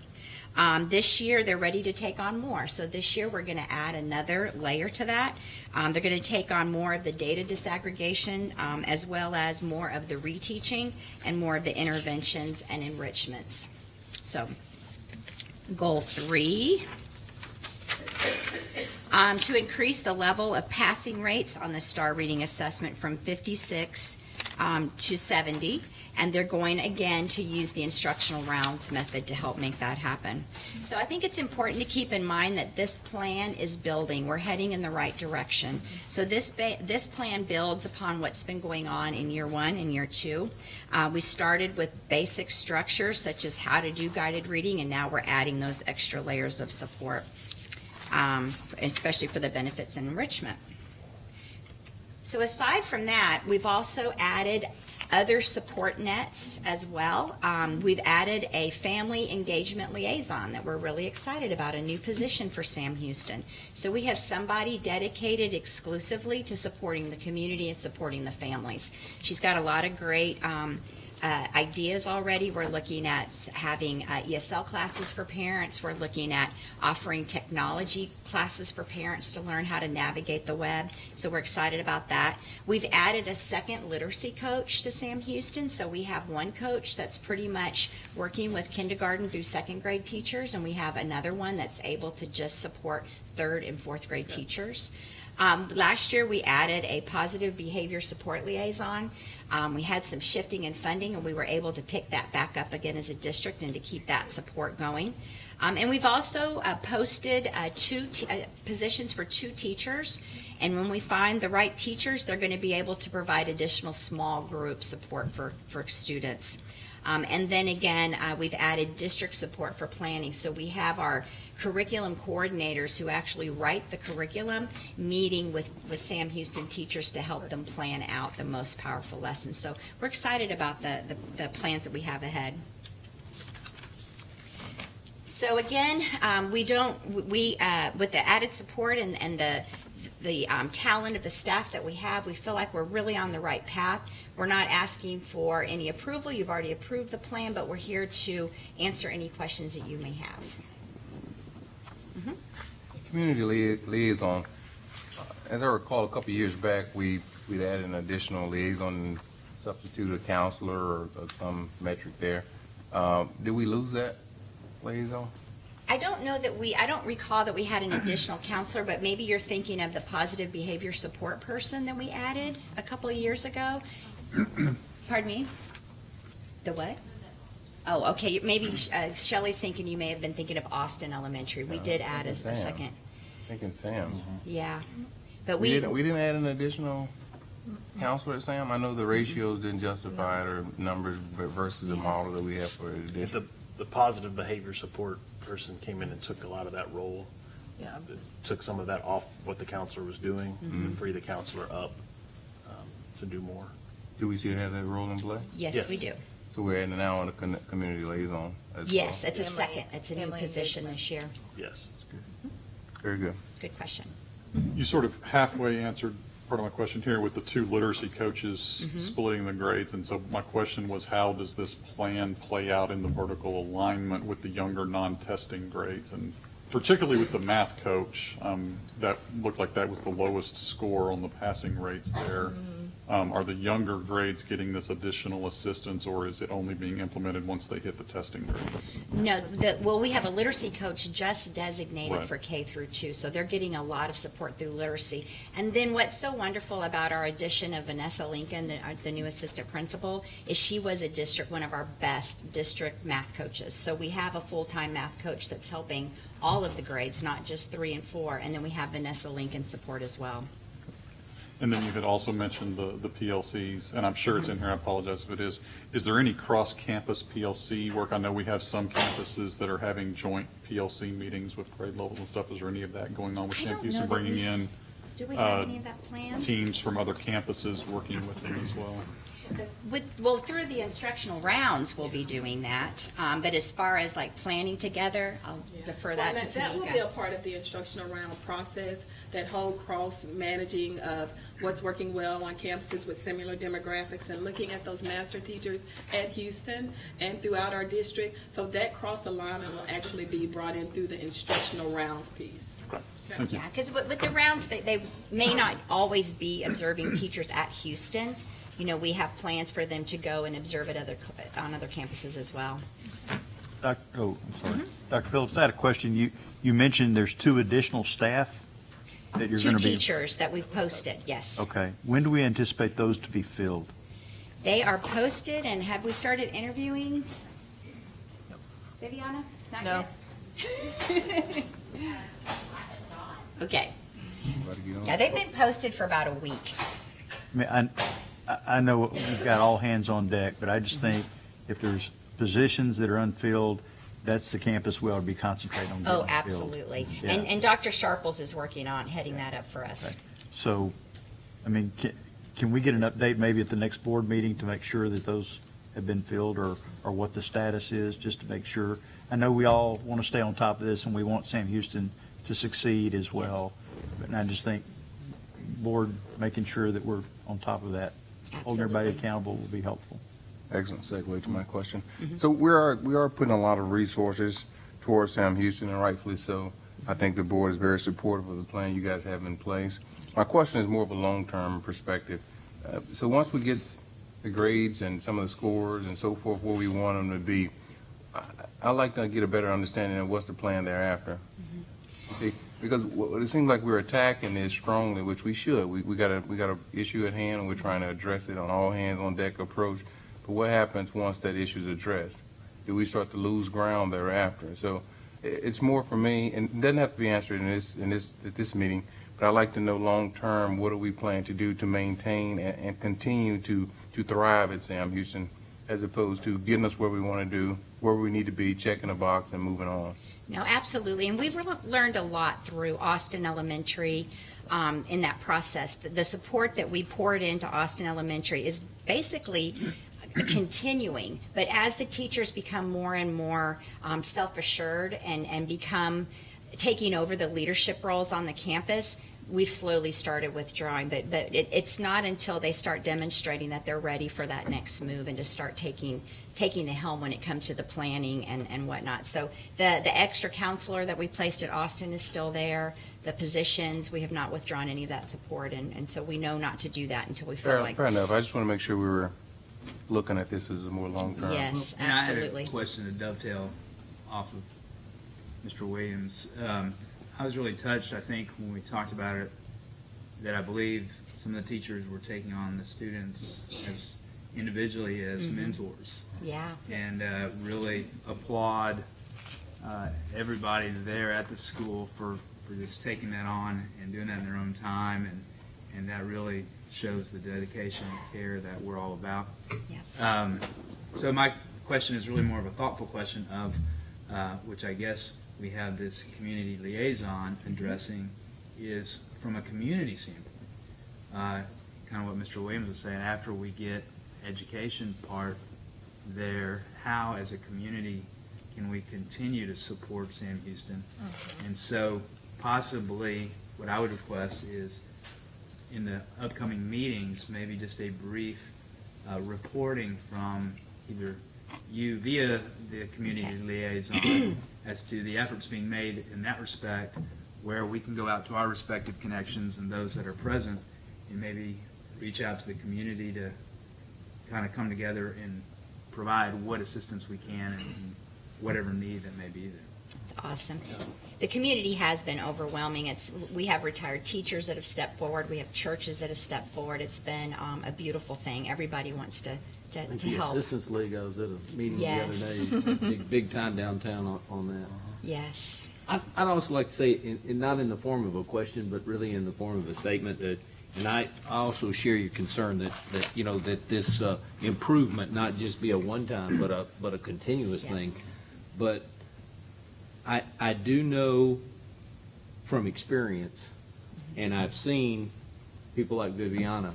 Um, this year, they're ready to take on more. So this year, we're going to add another layer to that. Um, they're going to take on more of the data disaggregation, um, as well as more of the reteaching and more of the interventions and enrichments. So, goal three. Um, to increase the level of passing rates on the STAAR reading assessment from 56 um, to 70, and they're going again to use the instructional rounds method to help make that happen. So I think it's important to keep in mind that this plan is building. We're heading in the right direction. So this this plan builds upon what's been going on in year one and year two. Uh, we started with basic structures such as how to do guided reading, and now we're adding those extra layers of support, um, especially for the benefits and enrichment. So aside from that, we've also added other support nets as well. Um, we've added a family engagement liaison that we're really excited about, a new position for Sam Houston. So we have somebody dedicated exclusively to supporting the community and supporting the families. She's got a lot of great um, uh, ideas already. We're looking at having uh, ESL classes for parents. We're looking at offering technology classes for parents to learn how to navigate the web. So we're excited about that. We've added a second literacy coach to Sam Houston. So we have one coach that's pretty much working with kindergarten through second grade teachers, and we have another one that's able to just support third and fourth grade teachers. Um, last year, we added a positive behavior support liaison. Um, we had some shifting in funding, and we were able to pick that back up again as a district and to keep that support going. Um, and we've also uh, posted uh, two uh, positions for two teachers. And when we find the right teachers, they're going to be able to provide additional small group support for, for students. Um, and then again, uh, we've added district support for planning. So we have our curriculum coordinators who actually write the curriculum, meeting with, with Sam Houston teachers to help them plan out the most powerful lessons. So we're excited about the, the, the plans that we have ahead. So again, um, we don't, we, uh, with the added support and, and the, the um, talent of the staff that we have, we feel like we're really on the right path. We're not asking for any approval. You've already approved the plan, but we're here to answer any questions that you may have. Community lia- liaison, as I recall, a couple years back, we, we'd added an additional liaison, substitute a counselor or or some metric there. Um, Did we lose that liaison? I don't know that we, I don't recall that we had an additional counselor, but maybe you're thinking of the positive behavior support person that we added a couple years ago. Pardon me? The what? Oh, okay, maybe uh, Shelley's thinking, you may have been thinking of Austin Elementary. We did add a Sam. a second, Thinking Sam. yeah. But We we, didn't, we didn't add an additional counselor at Sam? I know the ratios didn't justify it or numbers versus the model that we have for the district. The, the positive behavior support person came in and took a lot of that role. Yeah. Took some of that off what the counselor was doing, Mhm. to free the counselor up um, to do more. Do we still have that role in play? yes, we do. So we're adding now on a con- community liaison as well? Yes, it's a Family- second, it's a new family position engagement. this year. Yes. Very good. Good question. You sort of halfway answered part of my question here with the two literacy coaches Mhm. splitting the grades. And so my question was, how does this plan play out in the vertical alignment with the younger non-testing grades? And particularly with the math coach, um, that looked like that was the lowest score on the passing rates there. Um, Are the younger grades getting this additional assistance, or is it only being implemented once they hit the testing grade? No, the, well, we have a literacy coach just designated Right. for K through two, so they're getting a lot of support through literacy. And then what's so wonderful about our addition of Vanessa Lincoln, the, our- the new assistant principal, is she was a district, one of our best district math coaches. So we have a full-time math coach that's helping all of the grades, not just three and four. And then we have Vanessa Lincoln support as well. And then you had also mentioned the, the PLCs, and I'm sure it's in here, I apologize if it is. Is there any cross-campus PLC work? I know we have some campuses that are having joint PLC meetings with grade levels and stuff. Is there any of that going on with I Sam don't know Houston, that bringing we- in Do we have uh, any of that planned? teams from other campuses working with them as well? With, well, through the instructional rounds, we'll be doing that. Um, but as far as like planning together, I'll defer that Well, to That will be a part of the instructional round process, that whole cross-managing of what's working well on campuses with similar demographics and looking at those master teachers at Houston and throughout our district. So that cross-alignment will actually be brought in through the instructional rounds piece. Thank. Yeah, because with, with the rounds, they, they may not always be observing teachers at Houston. You know, we have plans for them to go and observe at other, on other campuses as well. Doc- Oh, I'm sorry. Mm-hmm. Dr. Phillips, I had a question. You, you mentioned there's two additional staff that you're Two going to be. teachers that we've posted, yes. Okay. When do we anticipate those to be filled? They are posted, and have we started interviewing? Viviana? Not No. yet? Okay. Yeah, they've been posted for about a week. I mean, I, I- I know we've got all hands on deck, but I just think if there's positions that are unfilled, that's the campus we ought to be concentrating on Oh, absolutely. Yeah. And, and Dr. Sharples is working on heading that up for us. So, I mean, can, can we get an update maybe at the next board meeting to make sure that those have been filled or, or what the status is, just to make sure? I know we all want to stay on top of this and we want Sam Houston to succeed as well. But I just think board making sure that we're on top of that, holding everybody Absolutely. accountable will be helpful. Excellent segue to my question. So we are, we are putting a lot of resources towards Sam Houston, and rightfully so. I think the board is very supportive of the plan you guys have in place. My question is more of a long-term perspective. Uh, So once we get the grades and some of the scores and so forth where we want them to be, I- I'd like to get a better understanding of what's the plan thereafter. Because w- it seems like we're attacking this strongly, which we should. We, we got a, we got a issue at hand, and we're trying to address it on all hands on deck approach. But what happens once that issue is addressed? Do we start to lose ground thereafter? So it's more for me, and it doesn't have to be answered in this, in this, at this meeting, but I'd like to know long-term, what do we plan to do to maintain and, and continue to, to thrive at Sam Houston, as opposed to getting us where we want to do, where we need to be, checking a box and moving on? No, absolutely. And we've learned a lot through Austin Elementary um, in that process. The, the support that we poured into Austin Elementary is basically continuing. But as the teachers become more and more um, self-assured and, and become taking over the leadership roles on the campus, we've slowly started withdrawing. But, but it, it's not until they start demonstrating that they're ready for that next move and to start taking taking the helm when it comes to the planning and, and whatnot. So the, the extra counselor that we placed at Austin is still there. The positions, we have not withdrawn any of that support, and, and so we know not to do that until we feel Fair, like. fair enough. I just want to make sure we were looking at this as a more long-term. Yes, And I absolutely. had a question to dovetail off of Mr. Williams. Um, I was really touched, I think, when we talked about it, that I believe some of the teachers were taking on the students as individually as Mhm. mentors. Yeah. And uh, really applaud uh, everybody there at the school for, for just taking that on and doing that in their own time. And, and that really shows the dedication and care that we're all about. Yeah. Um, so my question is really more of a thoughtful question of, uh, which I guess we have this community liaison addressing, is from a community standpoint. Uh, kind of what Mr. Williams was saying, after we get education part there, how as a community can we continue to support Sam Houston? And so possibly, what I would request is, in the upcoming meetings, maybe just a brief uh, reporting from either you via the community liaison as to the efforts being made in that respect, where we can go out to our respective connections and those that are present, and maybe reach out to the community to kind of come together and provide what assistance we can and whatever need that may be there. It's awesome. The community has been overwhelming. It's, we have retired teachers that have stepped forward. We have churches that have stepped forward. It's been um, a beautiful thing. Everybody wants to, to, I think to the help. Assistance League, I was at a meeting the other day, big, big time downtown on, on that. Yes. I- I'd also like to say, in, in, not in the form of a question, but really in the form of a statement that, and I, also share your concern that, that, you know, that this, uh, improvement not just be a one-time, but a, but a continuous thing. Yes. But I, I do know from experience, and I've seen people like Viviana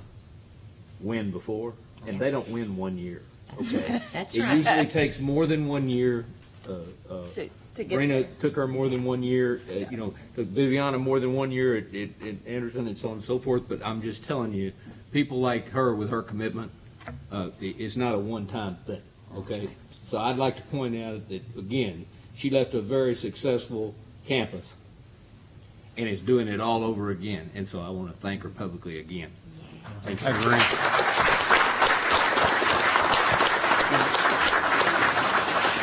win before, and they don't win one year, That's okay? right. That's It right. usually takes more than one year, uh, uh, To- to get Rena there. took her more than one year, uh, you know, took Viviana more than one year at, at, at Anderson and so on and so forth, but I'm just telling you, people like her with her commitment, uh, it's not a one-time thing, okay? So I'd like to point out that, again, she left a very successful campus and is doing it all over again, and so I want to thank her publicly again. Thank you. I agree.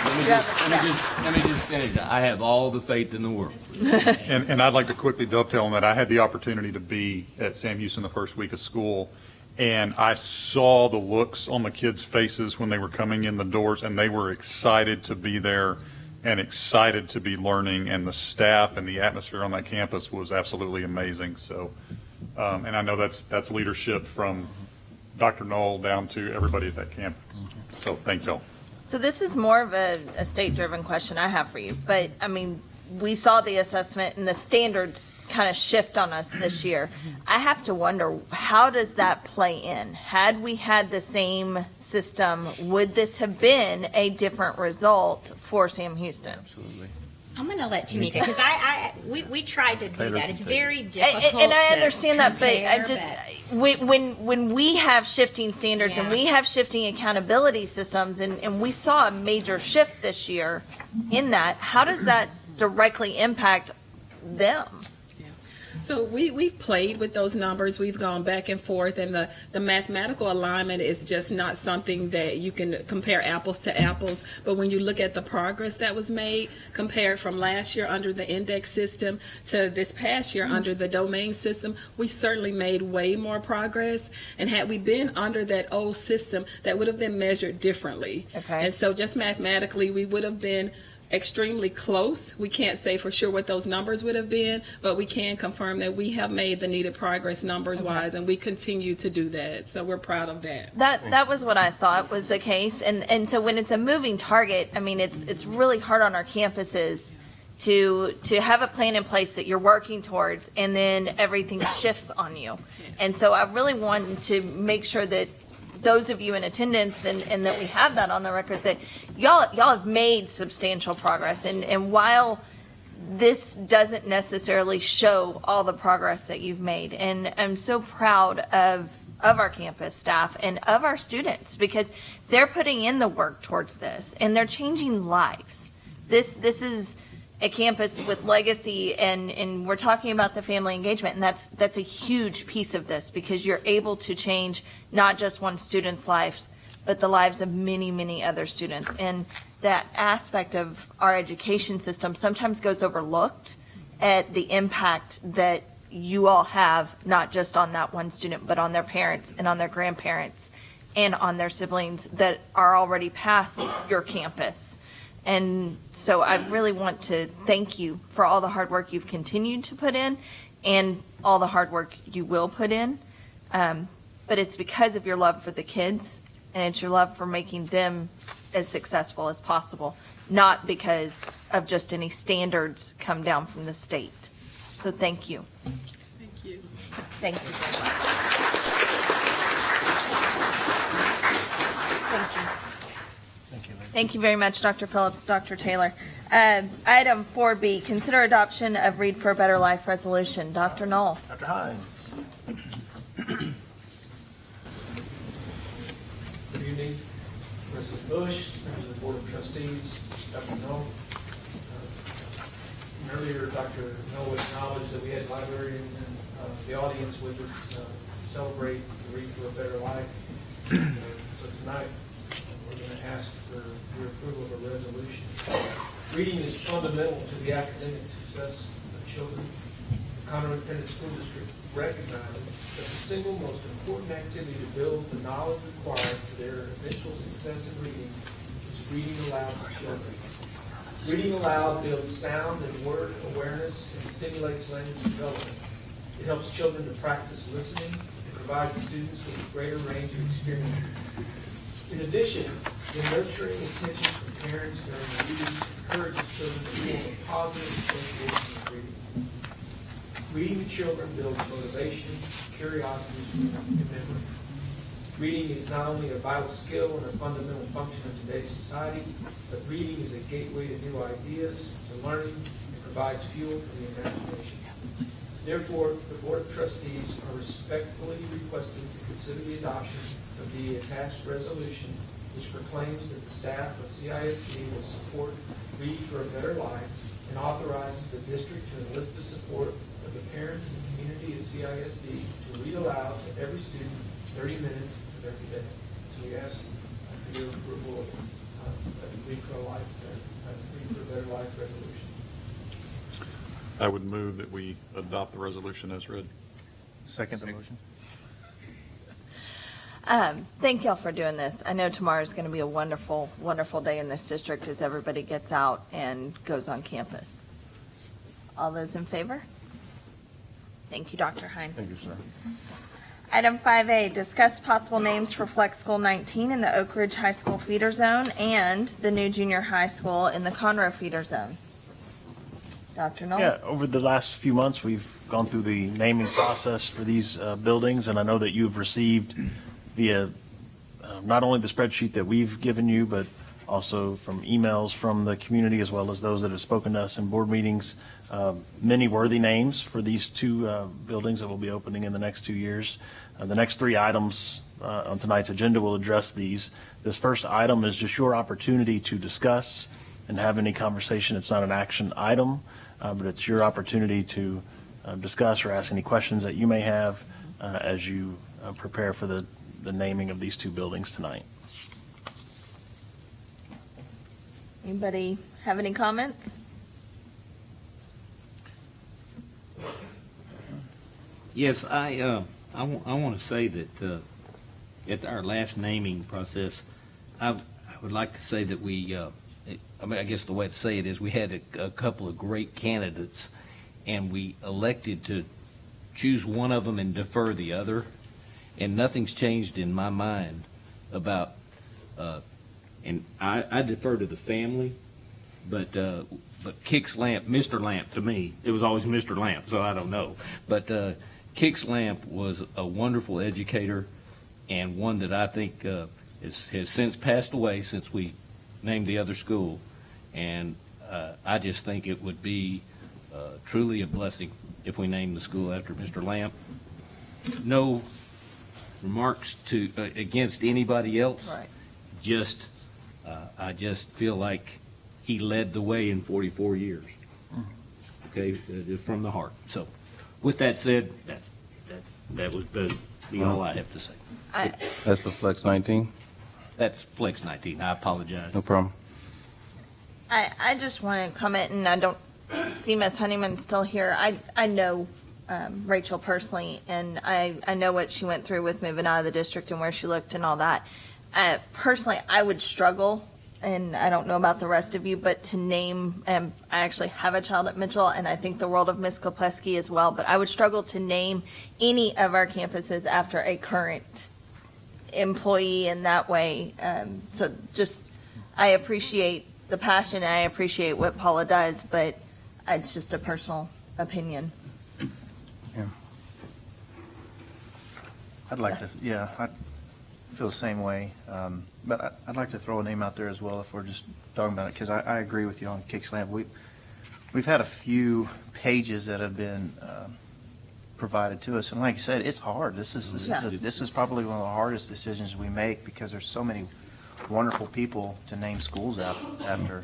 Let me just, let me just, let me just finish. I have all the faith in the world. And, and I'd like to quickly dovetail on that. I had the opportunity to be at Sam Houston the first week of school, and I saw the looks on the kids' faces when they were coming in the doors, and they were excited to be there and excited to be learning, and the staff and the atmosphere on that campus was absolutely amazing. So, um, and I know that's, that's leadership from Dr. Null down to everybody at that campus. So, thank y'all. So this is more of a, a state-driven question I have for you, but, I mean, we saw the assessment and the standards kind of shift on us this mm-hmm. year. I have to wonder, how does that play in? Had we had the same system, would this have been a different result for Sam Houston? Absolutely. I'm going to let Tamika, because I, I, we, we tried to do that. It's can take it. very difficult And I to understand that, but I just, but- when, when, when we have shifting standards and we have shifting accountability systems, and, and we saw a major shift this year in that, how does that directly impact them? So we, we've played with those numbers. We've gone back and forth, and the, the mathematical alignment is just not something that you can compare apples to apples. But when you look at the progress that was made compared from last year under the index system to this past year under the domain system, we certainly made way more progress. And had we been under that old system, that would have been measured differently. Okay. And so just mathematically, we would have been extremely close. We can't say for sure what those numbers would have been, but we can confirm that we have made the needed progress numbers wise, and we continue to do that. So we're proud of that. That that was what I thought was the case, and and so when it's a moving target, I mean, it's it's really hard on our campuses to to have a plan in place that you're working towards, and then everything shifts on you. And so I really wanted to make sure that those of you in attendance and, and that we have that on the record that y'all y'all have made substantial progress, and and while this doesn't necessarily show all the progress that you've made. And I'm so proud of of our campus staff and of our students because they're putting in the work towards this and they're changing lives. This this is a campus with legacy and and we're talking about the family engagement and that's that's a huge piece of this because you're able to change not just one student's lives but the lives of many many other students and that aspect of our education system sometimes goes overlooked at the impact that you all have, not just on that one student, but on their parents and on their grandparents and on their siblings that are already past your campus. And so I really want to thank you for all the hard work you've continued to put in and all the hard work you will put in. Um, but it's because of your love for the kids and it's your love for making them as successful as possible, not because of just any standards come down from the state. So thank you. Thank you. Thank you. Thank you. Thank you. Thank you very much, Dr. Phillips, Dr. Taylor. Um, Item 4B, consider adoption of Read for a Better Life resolution. Dr. Null. Dr. Hines. Good evening, President Bush, members of the Board of Trustees, Dr. Null. Uh, Earlier, Dr. Null acknowledged that we had librarians in uh, the audience with us uh, to celebrate the Read for a Better Life. Uh, So tonight, we're going to ask for your approval of a resolution. Reading is fundamental to the academic success of children. Independent School District recognizes that the single most important activity to build the knowledge required for their eventual success in reading is reading aloud to children. Reading aloud builds sound and word awareness and stimulates language development. It helps children to practice listening and provides students with a greater range of experiences. In addition, the nurturing attention from parents during reading encourages children to form a positive association reading. To children builds motivation, curiosity, and memory. Reading is not only a vital skill and a fundamental function of today's society, but reading is a gateway to new ideas, to learning, and provides fuel for the imagination. Therefore, the Board of Trustees are respectfully requesting to consider the adoption of the attached resolution, which proclaims that the staff of CISD will support Read for a Better Life and authorizes the district to enlist the support of the parents and community of CISD to read aloud to every student thirty minutes of every day. So we ask for your approval of uh, of Read for a Life, uh, Read for a Better Life resolution. I would move that we adopt the resolution as read. Second the motion. Um, Thank y'all for doing this. I know tomorrow is going to be a wonderful, wonderful day in this district as everybody gets out and goes on campus. All those in favor? Thank you, Dr. Hines. Thank you, sir. Item 5A, discuss possible names for Flex School 19 in the Oak Ridge High School feeder zone and the new junior high school in the Conroe feeder zone. Dr. Null? Yeah, over the last few months, we've gone through the naming process for these uh, buildings, and I know that you've received via uh, not only the spreadsheet that we've given you, but also from emails from the community as well as those that have spoken to us in board meetings. Um, Many worthy names for these two uh, buildings that will be opening in the next two years. Uh, The next three items uh, on tonight's agenda will address these. This first item is just your opportunity to discuss and have any conversation. It's not an action item, uh, but it's your opportunity to uh, discuss or ask any questions that you may have uh, as you prepare for the, the naming of these two buildings tonight. Anybody have any comments? Yes, I, uh, I want to say that, uh, at our last naming process, I, I would like to say that we, uh, I mean, I guess the way to say it is we had a, a couple of great candidates and we elected to choose one of them and defer the other. And nothing's changed in my mind about, uh, and I, I defer to the family, but, uh, but Kix Lamp, Mr. Lamp to me, it was always Mr. Lamp, so I don't know. But, uh, Kix Lamp was a wonderful educator and one that I think, uh, has, has since passed away since we named the other school. And, uh, I just think it would be, uh, truly a blessing if we named the school after Mr. Lamp. No remarks to, uh, against anybody else. Right. Just, uh, I just feel like he led the way in 44 years. Okay, uh, from the heart. So, with that said, that, that, that was the- be all I have to say. I, That's the Flex 19? That's Flex 19. I apologize. No problem. I, I just want to comment, and I don't see Miss Honeyman still here. I, I know um, Rachel personally, and I, I know what she went through with moving out of the district and where she looked and all that. Uh, personally, I would struggle, and I don't know about the rest of you, but to name, um, I actually have a child at Mitchell, and I think the world of Miss Kopleski as well, but I would struggle to name any of our campuses after a current employee in that way. Um, so just, I appreciate the passion, I appreciate what Paula does, but it's just a personal opinion. Yeah. I'd like to, yeah, I feel the same way. Um, But I- I'd like to throw a name out there as well if we're just talking about it, because I, I agree with you on Kix Lamp. We, we've had a few pages that have been um, provided to us, and like I said, it's hard. This is, this is, a- this is probably one of the hardest decisions we make, because there's so many wonderful people to name schools after.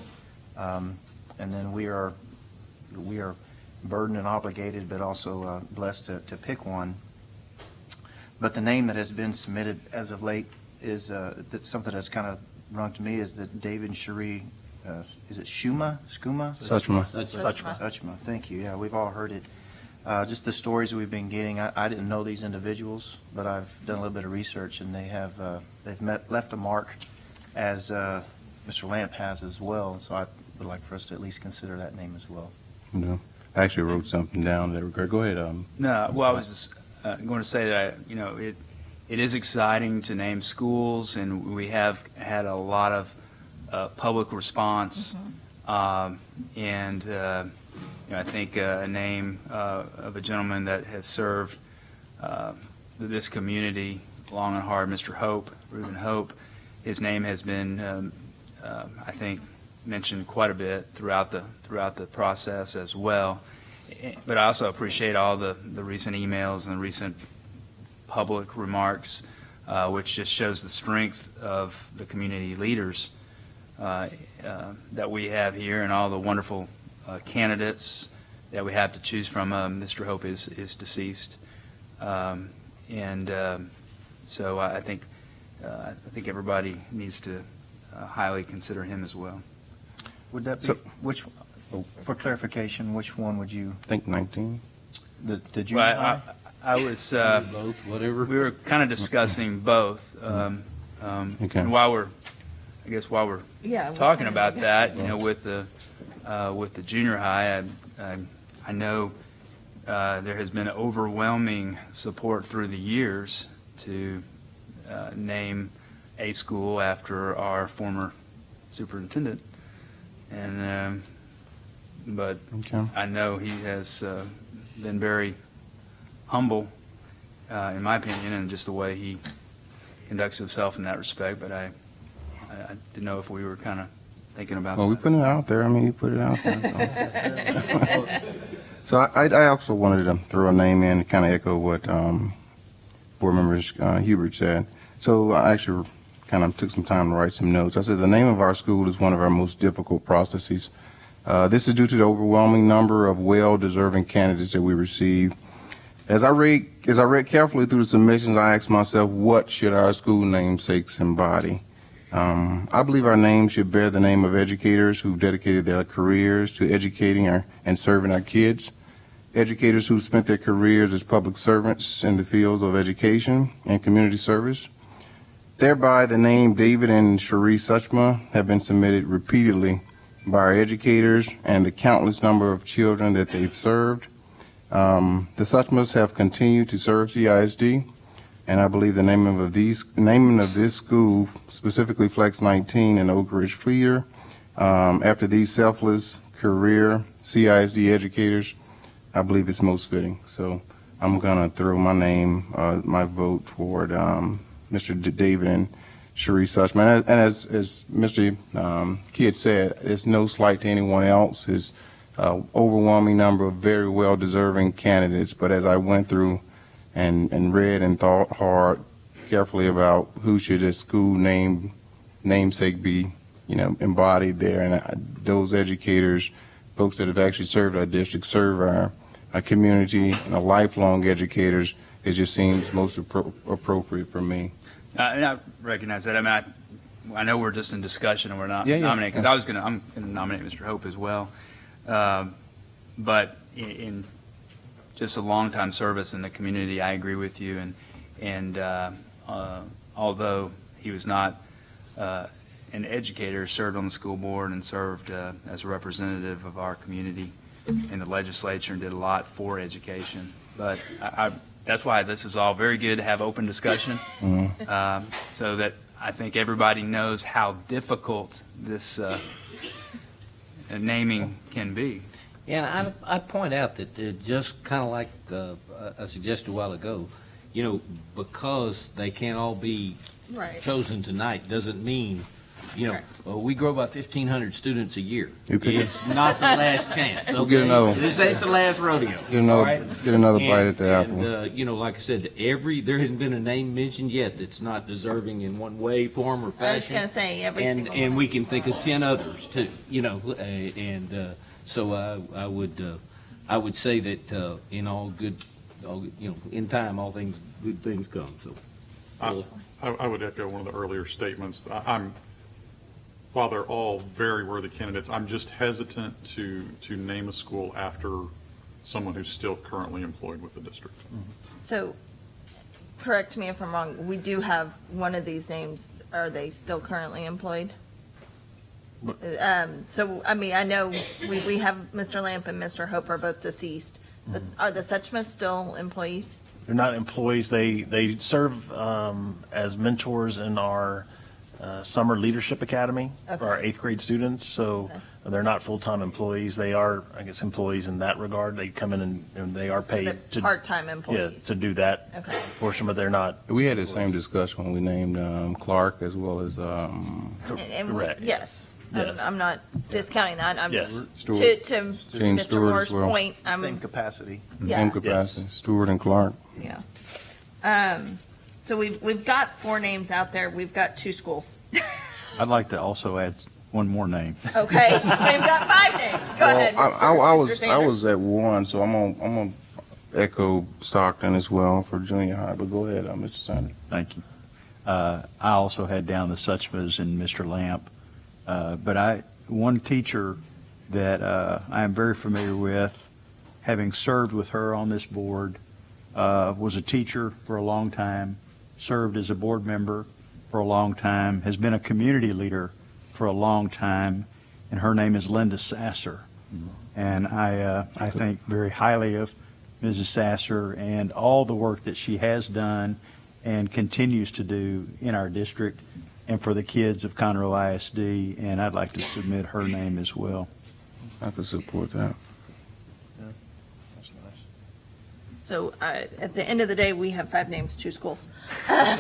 Um, And then we are, we are burdened and obligated, but also uh, blessed to, to pick one. But the name that has been submitted as of late is, uh, that's something that's kind of rung to me, is that David and Cherie, uh, is it Schuma, Skuma? Suchma. Suchma, Suchma, thank you, yeah, we've all heard it. Uh, Just the stories we've been getting, I, I didn't know these individuals, but I've done a little bit of research, and they have, uh, they've met, left a mark, as uh, Mr. Lamp has as well, so I would like for us to at least consider that name as well. No. I actually wrote something down in that regard. Go ahead. Um, No, well, I was just uh, going to say that, I, you know, it, it is exciting to name schools, and we have had a lot of uh, public response. Um, And, uh, you know, I think uh, a name uh, of a gentleman that has served uh, this community long and hard, Mr. Hope, Reuben Hope, his name has been, um, um, I think, mentioned quite a bit throughout the, throughout the process as well. Eh, But I also appreciate all the, the recent emails and the recent public remarks, uh, which just shows the strength of the community leaders uh, uh, that we have here and all the wonderful uh, candidates that we have to choose from. Um, Mr. Hope is, is deceased. Um, And um, so I I think, uh, I think everybody needs to uh, highly consider him as well. Would that be, So- which, for clarification, which one would you, I think 19. the the junior Well, I- high? I I was, uh, Both, whatever. we were kind of discussing both. um, um, Okay. And while we're, I guess while we're Yeah. what talking kind about that, you know, with the, uh, with the junior high, I, I, I know, uh, there has been overwhelming support through the years to, uh, name a school after our former superintendent. And, um, but Okay. I know he has, uh, been very humble, uh, in my opinion, and just the way he conducts himself in that respect, but I, I I didn't know if we were kind of thinking about Well, we put it out there. I mean, you put it out there. So I, I also wanted to throw a name in to kind of echo what um, board members uh, Hubert said. So I actually kind of took some time to write some notes. I said the name of our school is one of our most difficult processes. Uh, this is due to the overwhelming number of well-deserving candidates that we receive. As I read, as I read carefully through the submissions, I asked myself, what should our school namesakes embody? Um, I believe our name should bear the name of educators who've dedicated their careers to educating our, and serving our kids, educators who've spent their careers as public servants in the fields of education and community service. Thereby, the name David and Cherie Suchma have been submitted repeatedly by our educators and the countless number of children that they've served. Um, the Suchmas have continued to serve CISD, and I believe the naming of these, naming of this school, specifically Flex 19 and Oak Ridge Feeder, um, after these selfless career CISD educators, I believe it's most fitting. So I'm gonna throw my name, uh, my vote toward, um, Mr. D- David and Cherie Suchma. And as, as Mr. Um, Kidd said, it's no slight to anyone else. Uh, overwhelming number of very well-deserving candidates. But as I went through and, and read and thought hard, carefully about who should a school name, namesake be, you know, embodied there, and I, those educators, folks that have actually served our district, serve our, our community, and are lifelong educators, it just seems most appro- appropriate for me. Uh, And I recognize that. I mean, I, I know we're just in discussion and we're not Yeah, yeah, nominating, because yeah. I was going to, I'm going to nominate Mr. Hope as well. Um, But in, in just a long-time service in the community, I agree with you. And, and uh, uh, although he was not uh, an educator, served on the school board and served uh, as a representative of our community in the legislature and did a lot for education. But I, I, that's why this is all very good to have open discussion Mhm. um, so that I think everybody knows how difficult this uh, naming can be. Yeah, and I, I'd point out that uh, just kind of like uh, I suggested a while ago, you know, because they can't all be Right. chosen tonight doesn't mean, you know, well, we grow by fifteen hundred students a year. You could- It's not the last chance, We'll get okay? another one. This ain't the last rodeo. Get another- all right? get another And- bite at the apple. Uh, you know, like I said, every, there hasn't been a name mentioned yet that's not deserving in one way, form, or fashion. I was gonna say, every And- single And one. we can think of ten others too, you know, uh, and, uh, so I, I would, uh, I would say that, uh, in all good, all, good- you know, in time, all things, good things come, so. I, I I would echo one of the earlier statements. I- I'm, while they're all very worthy candidates, I'm just hesitant to, to name a school after someone who's still currently employed with the district. So, correct me if I'm wrong, we do have one of these names, are they still currently employed? Um, so, I mean, I know we, we have Mr. Lamp and Mr. Hope are both deceased, but are the Suchmas still employees? They're not employees. They, they serve um, as mentors in our uh, Summer Leadership Academy for our eighth grade students. So they're not full-time employees. They are, I guess, employees in that regard. They come in and, and they are paid they're to. part-time Yeah, employees. to do that Okay. portion, but they're not. We had the same discussion when we named um, Clark as well as, um, And- and we- Correct. Yes, I'm, Yes. I'm not discounting that, I'm Yes. just, to, Stewart. to James Mr. Stewart Moore's as well. point, I'm. Same capacity. Yeah. same capacity, Stewart and Clark. Yeah. Um, so we've, we've got four names out there, we've got two schools. I'd like to also add one more name. Okay, we've got five names, go Well, ahead. I, Mr. I, I Mr. was, I was at one, so I'm gonna, I'm gonna echo Stockton as well for junior high, but go ahead, uh, Mr. Sanders. Thank you. Uh, I also had down the Suchmas and Mr. Lamp. Uh, But I, one teacher that uh, I am very familiar with, having served with her on this board, uh, was a teacher for a long time, served as a board member for a long time, has been a community leader for a long time, and her name is Linda Sasser. And I, uh, I think very highly of Mrs. Sasser and all the work that she has done and continues to do in our district and for the kids of Conroe ISD, and I'd like to submit her name as well. I could support that. So uh, at the end of the day, we have five names, two schools. But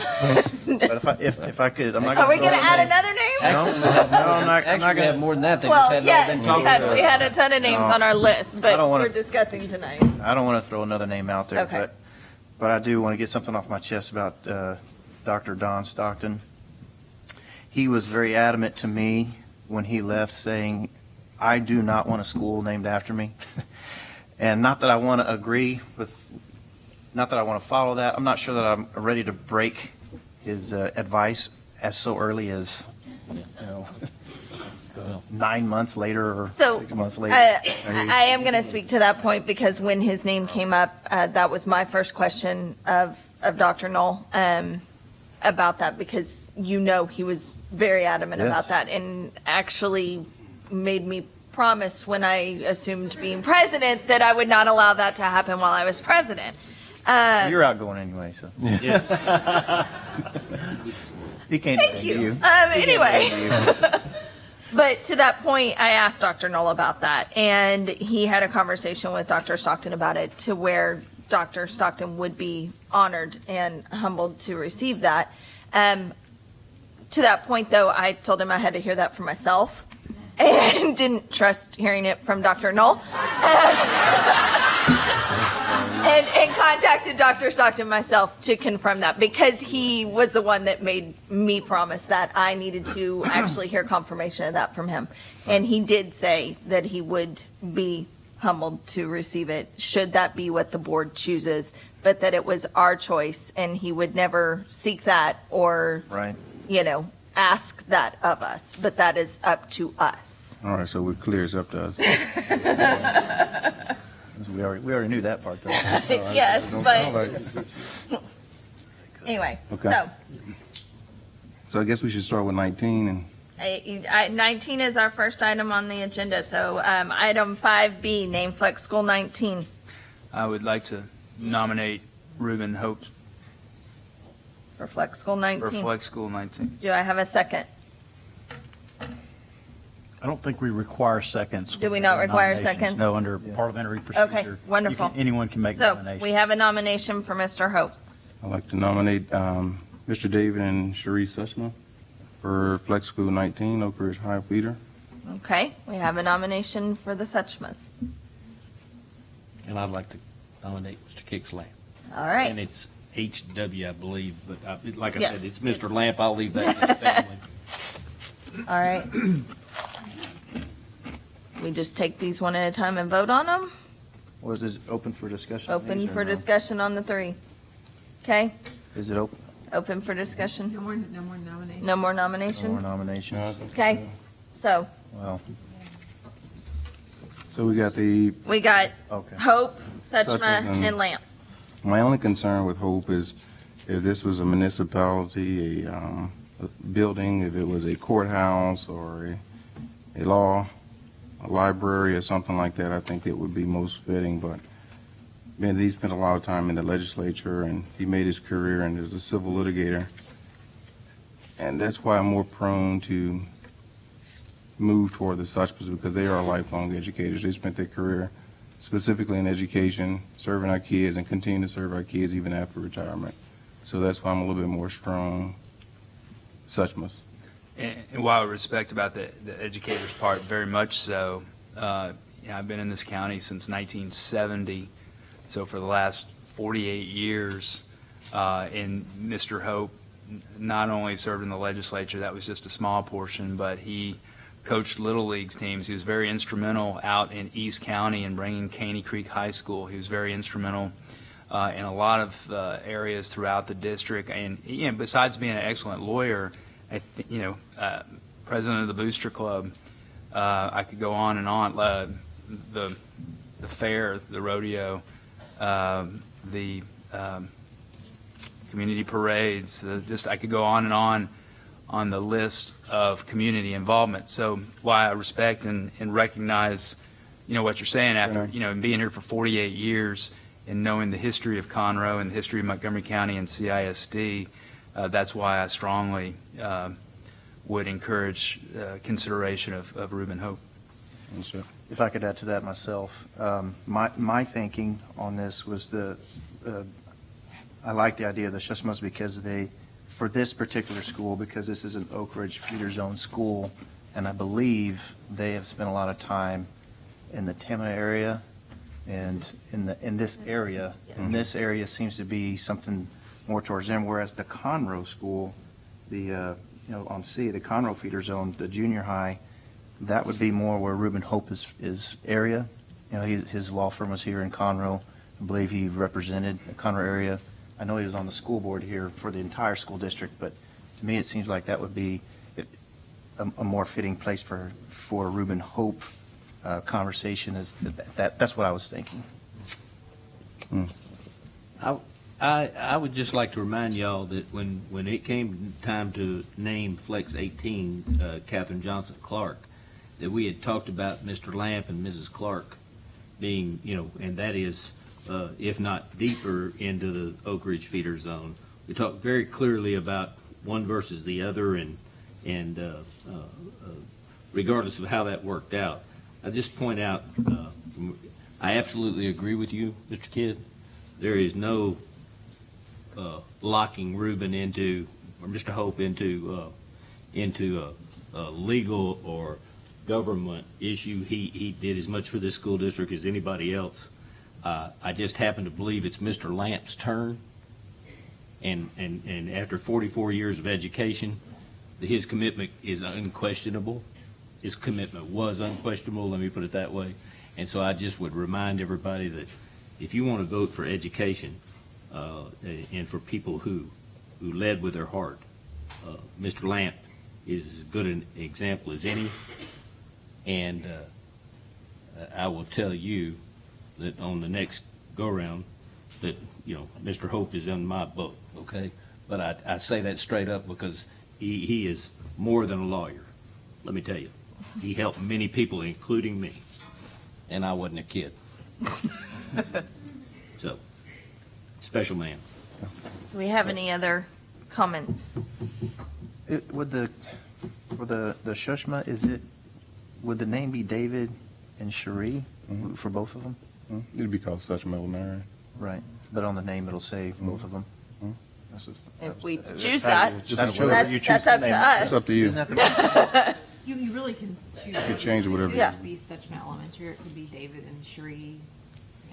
if I, if, if I could, I'm not Are gonna. we going to throw add out another name? No, no, I'm not, I'm not Actually, we gonna. have more than that. They just Well, hadn't yes, been we talked had, we had a ton of names No. on our list, I but don't wanna- we're discussing tonight. I don't want to throw another name out there, Okay. but, but I do want to get something off my chest about uh, Dr. Don Stockton. He was very adamant to me when he left, saying, I do not want a school named after me. And not that I want to agree with, not that I want to follow that. I'm not sure that I'm ready to break his uh, advice as so early as, you know, nine months later or So, six months uh, later. I I am going to speak to that point because when his name came up, uh, that was my first question of, of Dr. Null um, about that because you know he was very adamant Yes. about that and actually made me promise when I assumed being president that I would not allow that to happen while I was president. Uh, You're outgoing anyway, so. He can't Thank defend you. you. Um, He can't anyway. you. But to that point, I asked Dr. Null about that, and he had a conversation with Dr. Stockton about it to where Dr. Stockton would be honored and humbled to receive that. Um, to that point, though, I told him I had to hear that for myself and didn't trust hearing it from Dr. Null. And, and contacted Dr. Stockton myself to confirm that because he was the one that made me promise that I needed to actually hear confirmation of that from him. And he did say that he would be humbled to receive it, should that be what the board chooses, but that it was our choice and he would never seek that or, Right. you know, ask that of us, but that is up to us. All right, so we're clear, it's up to us. We already, we already knew that part, though. Yes, Don't but- like- Anyway, Okay. so So I guess we should start with 19 and I- I- 19 is our first item on the agenda, so um, item 5B, name Flex School 19. I would like to nominate Reuben Hope For Flex School for 19. Flex School 19. Do I have a second? I don't think we require seconds. Do we not require Nominations. seconds? No, under parliamentary procedure. you wonderful. can- Anyone can make So nominations. we have a nomination for Mr. Hope. I'd like to nominate um, Mr. David and Cherie Suchma for Flex School 19, Oak Ridge High Feeder. Okay, we have a nomination for the Suchmas. And I'd like to nominate Mr. Kixley. All right. And it's HW, I believe, but I- like I Yes, said, it's it's- Mr. Lamp. I'll leave that to the family. All right. We just take these one at a time and vote on them? Was this open for discussion? Open these or for no? discussion on the three. Okay, Is it open? open for discussion. No more, no more nominations. No more No more nominations? nominations? Okay, so Well, So we got the, we got okay. Hope, Suchma, Suchma and- and Lamp. My only concern with Hope is if this was a municipality, a, um, a building, if it was a courthouse or a, a law, a library or something like that, I think it would be most fitting, but man, he spent a lot of time in the legislature and he made his career and as a civil litigator. And that's why I'm more prone to move toward the Suchmas because they are lifelong educators. They spent their career specifically in education, serving our kids and continue to serve our kids even after retirement. So that's why I'm a little bit more strong Suchmas. And and while I respect about the, the educator's part, very much so, uh, you know, I've been in this county since 1970, so for the last 48 years, uh, and Mr. Hope not only served in the legislature, that was just a small portion, but he coached Little Leagues teams. He was very instrumental out in East County in bringing Caney Creek High School. He was very instrumental uh, in a lot of uh, areas throughout the district. And, you know, besides being an excellent lawyer, I you know, uh, president of the Booster Club, uh, I could go on and on. Uh, the, the fair, the rodeo, um, the um, community parades, the, just I could go on and on on the list of community involvement. So why I respect and, and recognize, you know, what you're saying after, you know, being here for 48 years and knowing the history of Conroe and the history of Montgomery County and CISD, uh, that's why I strongly uh, would encourage uh, consideration of, of Reuben Hope. Yes, if I could add to that myself, um, my, my thinking on this was the, uh, I like the idea of the Suchmas because they, for this particular school, because this is an Oak Ridge feeder zone school, and I believe they have spent a lot of time in the Tamina area and in the, in this area. And this area seems to be something more towards them, whereas the Conroe School, the, uh, you know, on C, the Conroe feeder zone, the junior high, that would be more where Reuben Hope is, is area. You know, he, his law firm was here in Conroe. I believe he represented the Conroe area. I know he was on the school board here for the entire school district, but to me, it seems like that would be a, a more fitting place for, for Reuben Hope uh, conversation is, that, that, that's what I was thinking. I, I, I would just like to remind y'all that when, when it came time to name Flex 18, uh, Catherine Johnson Clark, that we had talked about Mr. Lamp and Mrs. Clark being, you know, and that is, uh, if not deeper into the Oak Ridge feeder zone. We talked very clearly about one versus the other and, and, uh, uh, uh, regardless of how that worked out. I just point out, uh, I absolutely agree with you, Mr. Kidd. There is no locking Reuben into, or Mr. Hope into, into a, a legal or government issue. He, he did as much for this school district as anybody else. Uh, I just happen to believe it's Mr. Lamp's turn. And, and, and after 44 years of education, his commitment is unquestionable. His commitment was unquestionable, let me put it that way. And so I just would remind everybody that if you want to vote for education, uh, and for people who, who led with their heart, uh, Mr. Lamp is as good an example as any. And uh, I will tell you that on the next go-around, that, you know, Mr. Hope is in my book, okay? But I, I say that straight up because he, he is more than a lawyer, let me tell you. He helped many people, including me, and I wasn't a kid. So, special man. Do we have any other comments? It, would the, for the, the Suchma, is it, would the name be David and Cherie mm-hmm. for both of them? Hmm? It'd be called Such Elementary. Right, but on the name, it'll say hmm. both of them? Hmm? If we choose that, That's that's, whatever you choose that's to up to name it. us. It's up to you. Isn't that You, you really can choose. You can change it whatever you It Yeah. could be Such Suchma Elementary, it could be David and Cherie, you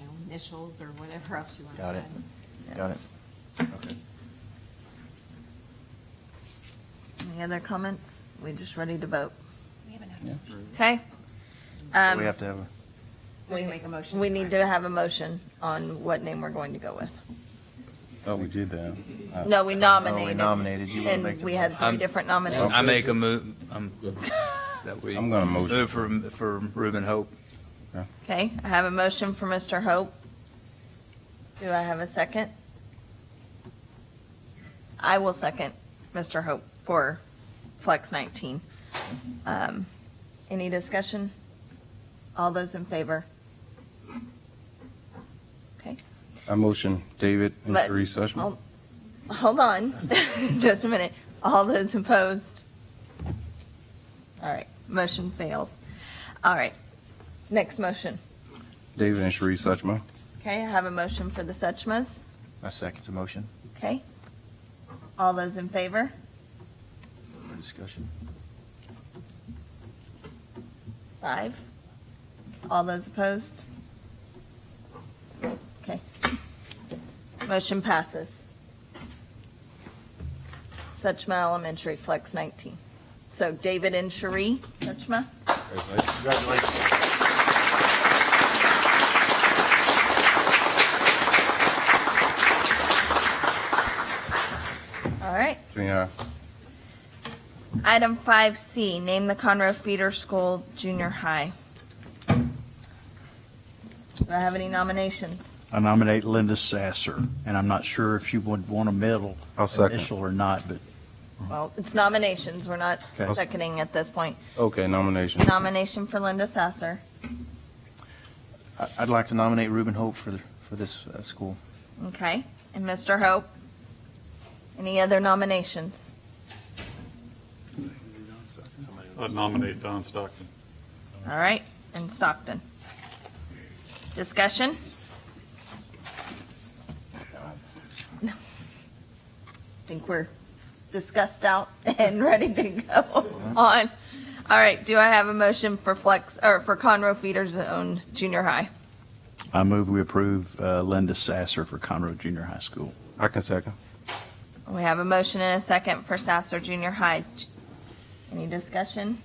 know, initials or whatever else you want to Got it. add. Got it. Okay. Any other comments? We just ready to vote? We haven't Yeah. Okay? Um, We have to have a. We make a motion. We need to have a motion on what name we're going to go with. Oh, we did that. No, we nominated. Oh, we nominated. You wanna make And the we had three I'm- different nominations. I make a move, um, that we. I'm gonna motion. Move for, for Reuben Hope. Okay, I have a motion for Mr. Hope. Do I have a second? I will second Mr. Hope for Flex 19. Um, Any discussion? All those in favor? Okay. I motion David and But- Cherie Suchma. Hold- Hold on, just a minute. All those opposed? All right, motion fails. All right, next motion. David and Cherie Suchma. Okay, I have a motion for the Suchmas. I second the motion Okay. All those in favor? for discussion. Five. All those opposed? Okay. Motion passes. Suchma Elementary, Flex 19. So David and Cherie, Suchma? Congratulations. All right. Yeah. Item 5C, name the Conroe Feeder School Junior High. Do I have any nominations? I nominate Linda Sasser, and I'm not sure if you would want a medal I'll second. initial or not, but Well, it's nominations, we're not Okay. seconding at this point. Okay, nomination. Nomination for Linda Sasser. I- I'd like to nominate Reuben Hope for, the- for this uh, school. Okay, and Mr. Hope? Any other nominations? I'd nominate Don Stockton. All right, and Stockton. Discussion? Think we're discussed out and ready to go on. All right, do I have a motion for Flex, or for Conroe Feeder Zone Junior High? I move we approve uh, Linda Sasser for Conroe Junior High School. I can second. We have a motion and a second for Sasser Junior High. Any discussion?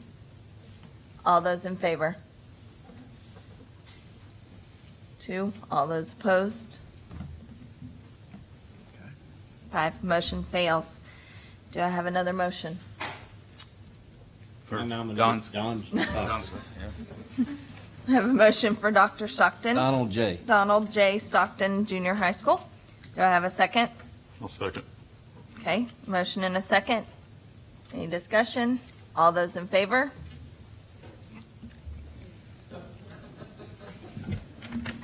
All those in favor? Two, all those opposed? Five, motion fails. Do I have another motion? I nominate Don's- Don. Don's- I have a motion for Dr. Stockton. Donald J. Donald J. Stockton Junior High School. Do I have a second? I'll second. Okay, motion and a second. Any discussion? All those in favor?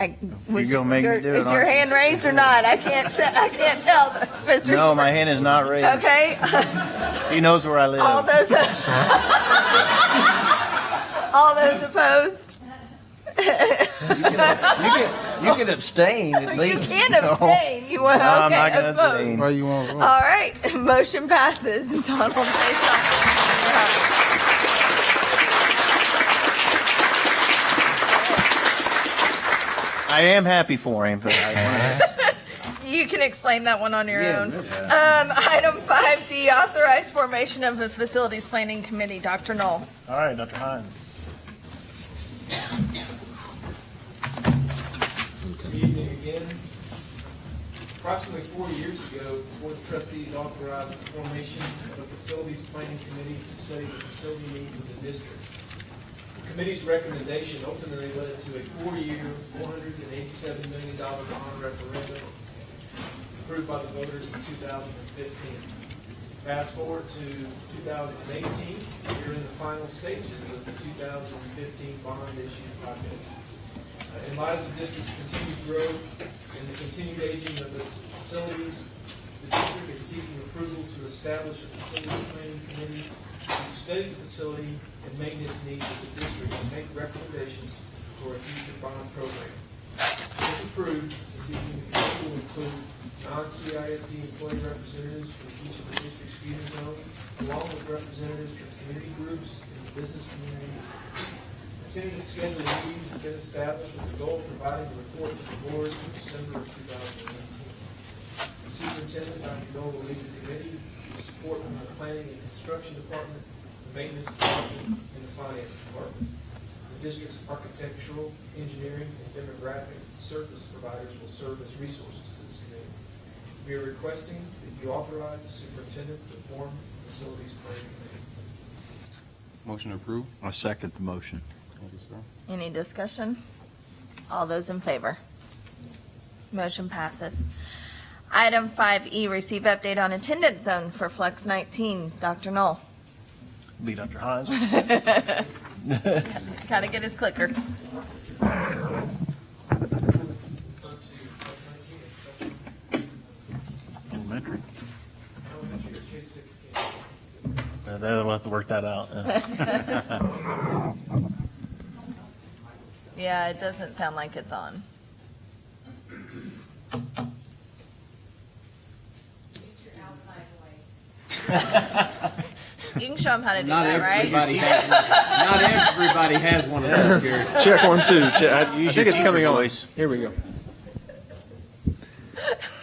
I- was- gonna make me your- do it, Is your aren't you? hand raised or not? I can't, se- I can't tell, Mr. No, my hand is not raised. Okay, He knows where I live. all those, uh, all those opposed? You can abstain at You least. can abstain, you want, No, I'm not gonna opposed. abstain. Why you want? All right, motion passes. Donald J. Stockton. I am happy for him, but I, You can explain that one on your Yeah, own. no Um, item five D, authorize formation of a facilities planning committee. Dr. Null. All right, Dr. Hines. Good evening again. Approximately four years ago, the Board of Trustees authorized the formation of a facilities planning committee to study the facility needs of the district. Committee's recommendation ultimately led to a four-year, one hundred and eighty-seven million dollar bond referendum approved by the voters in two thousand and fifteen. Fast forward to two thousand and eighteen, we're in the final stages of the two thousand and fifteen bond issue project. Uh, In light of the district's continued growth and the continued aging of the facilities, the district is seeking approval to establish a facility planning committee study the facility and maintenance needs of the district and make recommendations for a future bond program. If approved, the seeking committee will include non-CISD employee representatives from each of the district's feeder zones, along with representatives from community groups and the business community Tentative schedule of meetings has been established with the goal of providing a report to the board in December of two thousand and eighteen. The superintendent, Dr. Null, will lead the committee with support from the planning and construction department, the maintenance department, and the finance department. The district's architectural, engineering, and demographic service providers will serve as resources to this committee. We are requesting that you authorize the superintendent to form the facilities planning committee. Motion approved. I second the motion. Thank you, sir. Any discussion? All those in favor? Motion passes. Item five E, receive update on attendance zone for Flex nineteen. Dr. Null. Be Dr. Hines. Gotta get his clicker. Elementary. Elementary or K sixteen. Uh, They'll have to work that out. yeah. Yeah, it doesn't sound like it's on. You can show him how to do Not that, everybody right? has, not everybody has one of those, Gary. Check one, two. Check. I, I think it's coming teacher on. Here we go.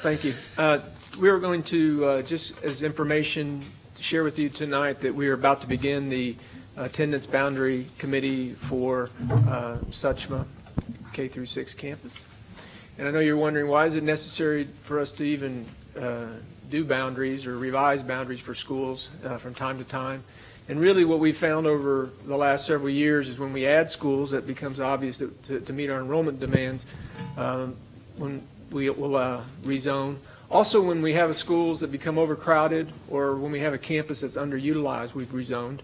Thank you. Uh, We are going to, uh, just as information, to share with you tonight that we are about to begin the attendance boundary committee for uh, Suchma K through 6 campus. And I know you're wondering, why is it necessary for us to even uh, do boundaries or revise boundaries for schools uh, from time to time? And really, what we found over the last several years is when we add schools, it becomes obvious that to, to meet our enrollment demands, um, when we will uh, rezone. Also, when we have schools that become overcrowded, or when we have a campus that's underutilized, we've rezoned.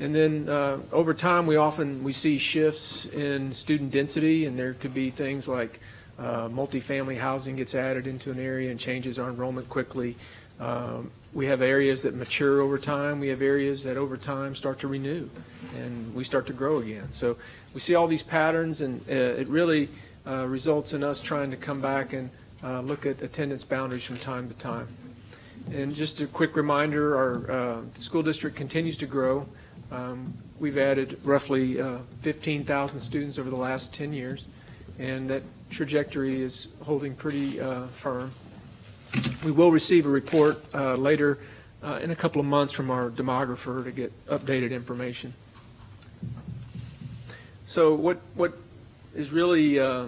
And then uh, over time, we often we see shifts in student density, and there could be things like uh, multifamily housing gets added into an area and changes our enrollment quickly. Um, We have areas that mature over time. We have areas that over time start to renew, and we start to grow again. So we see all these patterns, and uh, it really uh, results in us trying to come back and uh, look at attendance boundaries from time to time. And just a quick reminder, our uh, school district continues to grow. Um, We've added roughly uh, 15,000 students over the last 10 years, and that trajectory is holding pretty uh, firm. We will receive a report uh, later uh, in a couple of months from our demographer to get updated information. So what, what is really uh,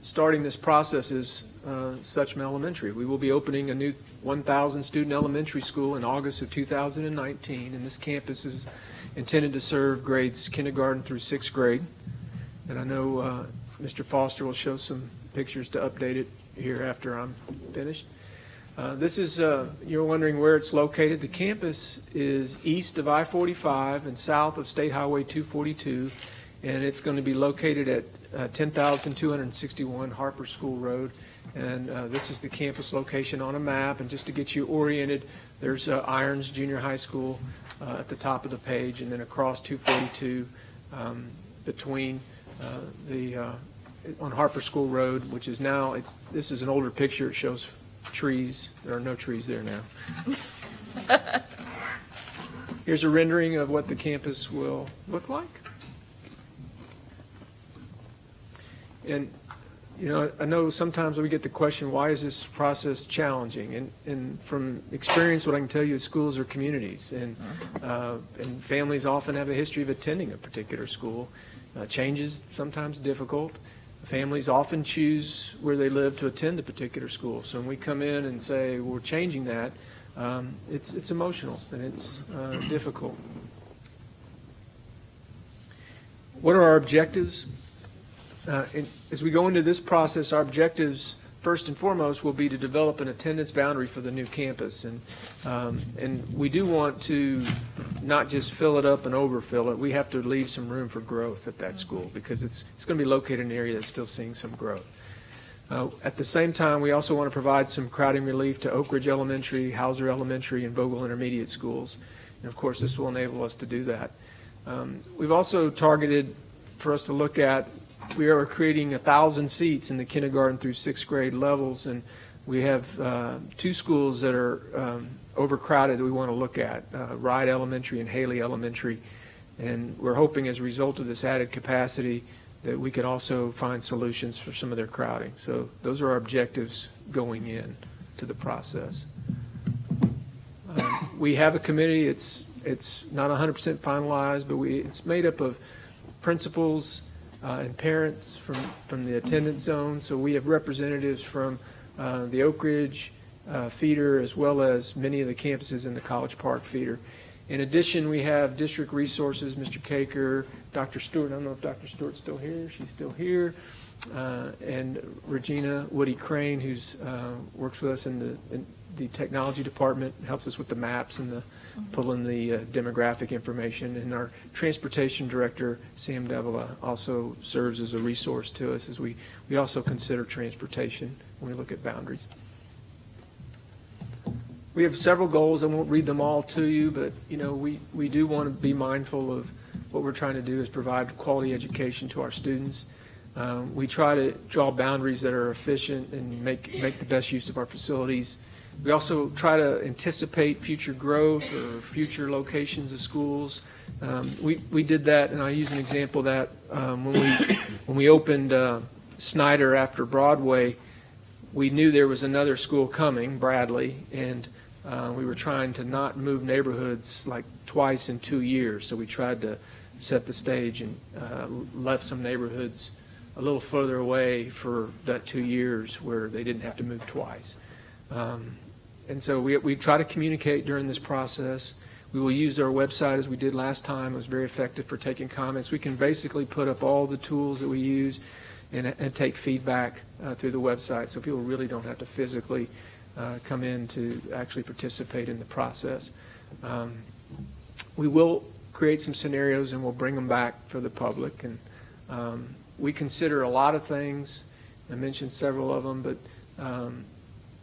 starting this process is uh, Suchma Elementary. We will be opening a new 1,000-student elementary school in August of 2019, and this campus is intended to serve grades kindergarten through sixth grade. And I know uh, Mr. Foster will show some pictures to update it here after I'm finished. Uh, This is, uh, you're wondering where it's located. The campus is east of I-45 and south of State Highway 242, and it's going to be located at uh, 10,261 Harper School Road. And uh, this is the campus location on a map, and just to get you oriented, there's uh, Irons Junior High School uh, at the top of the page, and then across 242 um, between the, uh, on Harper School Road, which is now, it- this is an older picture, it shows trees. There are no trees there now. Here's a rendering of what the campus will look like. And, you know, I know sometimes we get the question, why is this process challenging? And, and from experience, what I can tell you is schools are communities, and, uh, and families often have a history of attending a particular school. Uh, Change is sometimes difficult. Families often choose where they live to attend a particular school. So when we come in and say, we're changing that, um, it's, it's emotional and it's uh, difficult. What are our objectives? Uh, As we go into this process, our objectives, first and foremost, will be to develop an attendance boundary for the new campus. And, um, and we do want to not just fill it up and overfill it. We have to leave some room for growth at that school because it's, it's going to be located in an area that's still seeing some growth. Uh, At the same time, we also want to provide some crowding relief to Oak Ridge Elementary, Hauser Elementary, and Vogel Intermediate Schools. And of course, this will enable us to do that. Um, We've also targeted for us to look at, we are creating a 1,000 seats in the kindergarten through sixth grade levels, and we have uh, two schools that are um, overcrowded that we want to look at, uh, Rice Elementary and Haley Elementary. And we're hoping as a result of this added capacity that we could also find solutions for some of their crowding. So those are our objectives going in to the process. Um, We have a committee, it's, it's not 100% finalized, but we, it's made up of principals uh, and parents from, from the attendance zone. So we have representatives from uh, the Oak Ridge uh, feeder as well as many of the campuses in the College Park feeder. In addition, we have district resources, Mr. Caker, Dr. Stewart, I don't know if Dr. Stewart's still here, she's still here, uh, and Regina Woody Crane, who's, uh, works with us in the, in the technology department, helps us with the maps and the, pulling the uh, demographic information. And our transportation director, Sam Davila, also serves as a resource to us as we, we also consider transportation when we look at boundaries. We have several goals. I won't read them all to you, but, you know, we, we do want to be mindful of what we're trying to do is provide quality education to our students. Um, We try to draw boundaries that are efficient and make, make the best use of our facilities. We also try to anticipate future growth or future locations of schools. Um, We, we did that, and I use an example of that um, when we, when we opened uh, Snyder after Broadway, we knew there was another school coming, Bradley, and uh, we were trying to not move neighborhoods like twice in two years. So we tried to set the stage and uh, left some neighborhoods a little further away for that two years where they didn't have to move twice. Um, And so we, we try to communicate during this process. We will use our website as we did last time. It was very effective for taking comments. We can basically put up all the tools that we use and, and take feedback uh, through the website, so people really don't have to physically uh, come in to actually participate in the process. Um, We will create some scenarios and we'll bring them back for the public. And um, we consider a lot of things. I mentioned several of them, but um,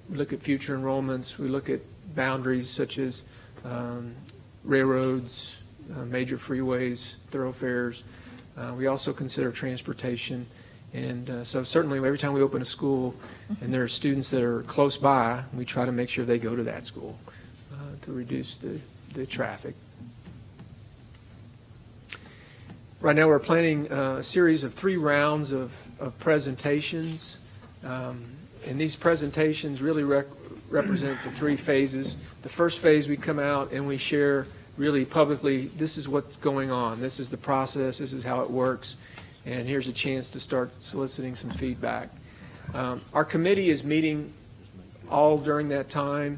we look at future enrollments. We look at boundaries such as um, railroads, uh, major freeways, thoroughfares. Uh, We also consider transportation. And uh, so certainly, every time we open a school and there are students that are close by, we try to make sure they go to that school uh, to reduce the, the traffic. Right now, we're planning uh, a series of three rounds of, of presentations. Um, And these presentations really rec- represent the three phases. The first phase, we come out and we share really publicly, this is what's going on, this is the process, this is how it works, and here's a chance to start soliciting some feedback. Um, Our committee is meeting all during that time,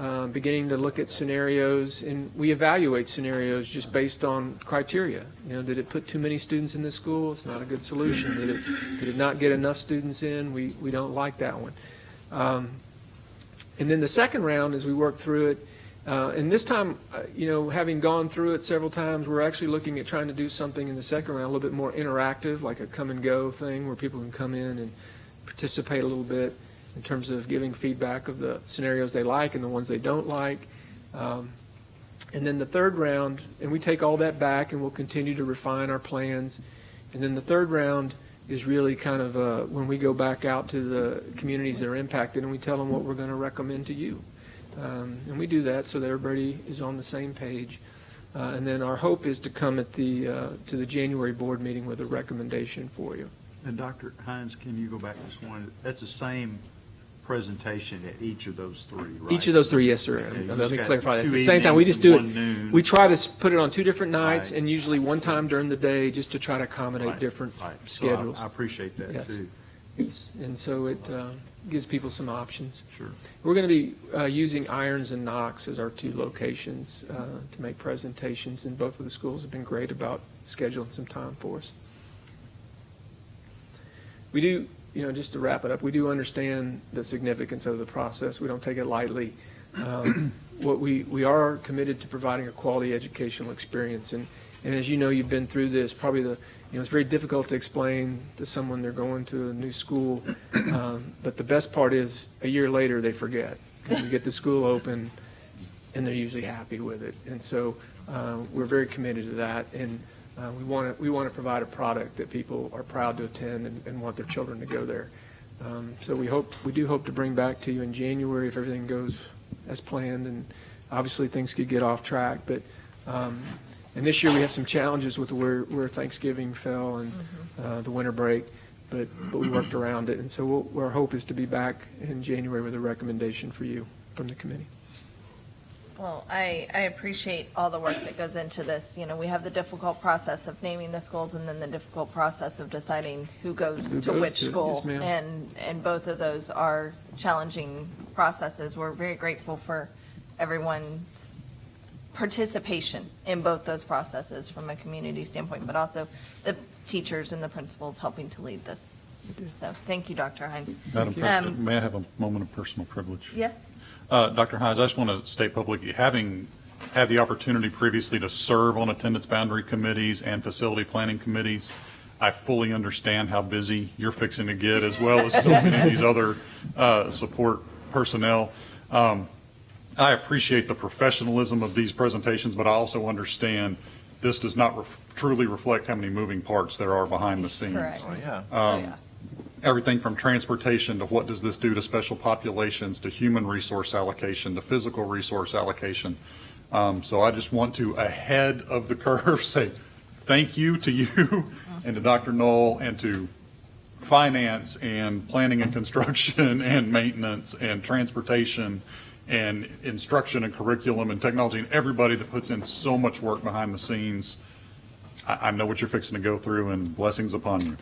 uh, beginning to look at scenarios, and we evaluate scenarios just based on criteria. You know, did it put too many students in the school? It's not a good solution. Did it, did it not get enough students in? We, we don't like that one. Um, And then the second round, as we work through it, uh, and this time, uh, you know, having gone through it several times, we're actually looking at trying to do something in the second round a little bit more interactive, like a come and go thing where people can come in and participate a little bit in terms of giving feedback of the scenarios they like and the ones they don't like. Um, And then the third round, and we take all that back and we'll continue to refine our plans. And then the third round is really kind of uh, when we go back out to the communities that are impacted and we tell them what we're going to recommend to you. Um, And we do that so that everybody is on the same page. Uh, And then our hope is to come at the, uh, to the January board meeting with a recommendation for you. And Dr. Hines, can you go back just one, that's the same presentation at each of those three, right? Each of those three, yes, sir. Okay, Let me clarify. That's two the same time. We just do it. noon. We try to put it on two different nights Right. and usually one time during the day just to try to accommodate Right, different right. So I- schedules. I appreciate that, Yes. too. Yes. And so it uh, gives people some options. Sure. We're going to be uh, using Irons and Knox as our two locations uh, to make presentations, and both of the schools have been great about scheduling some time for us. We do, you know, just to wrap it up, we do understand the significance of the process. We don't take it lightly. Um, What we, we are committed to providing a quality educational experience, and, and as you know, you've been through this, probably the, you know, it's very difficult to explain to someone they're going to a new school, um, but the best part is, a year later, they forget. Because we get the school open, and they're usually happy with it. And so uh, we're very committed to that, and uh, we want to, we want to provide a product that people are proud to attend and, and want their children to go there. Um, So we hope, we do hope to bring back to you in January if everything goes as planned, and obviously things could get off track, but, um, and this year we have some challenges with where, where Thanksgiving fell and uh, the winter break, but, but we worked around it, and so we'll- our hope is to be back in January with a recommendation for you from the committee. Well, I, I appreciate all the work that goes into this. You know, we have the difficult process of naming the schools and then the difficult process of deciding who goes Who to goes which to it. school. Yes, ma'am. And, and both of those are challenging processes. We're very grateful for everyone's participation in both those processes from a community standpoint, but also the teachers and the principals helping to lead this. So, thank you, Dr. Hines. Madam President, Um, may I have a moment of personal privilege? Yes? Uh, Dr. Hines, I just want to state publicly, having had the opportunity previously to serve on attendance boundary committees and facility planning committees, I fully understand how busy you're fixing to get, as well as so many of these other uh, support personnel. Um, I appreciate the professionalism of these presentations, but I also understand this does not ref- truly reflect how many moving parts there are behind the scenes. Correct. Oh, yeah. Um, Everything from transportation to what does this do to special populations, to human resource allocation, to physical resource allocation. Um, So I just want to, ahead of the curve, say thank you to you and to Dr. Null and to finance and planning and construction and maintenance and transportation and instruction and curriculum and technology and everybody that puts in so much work behind the scenes. I, I know what you're fixing to go through and blessings upon you.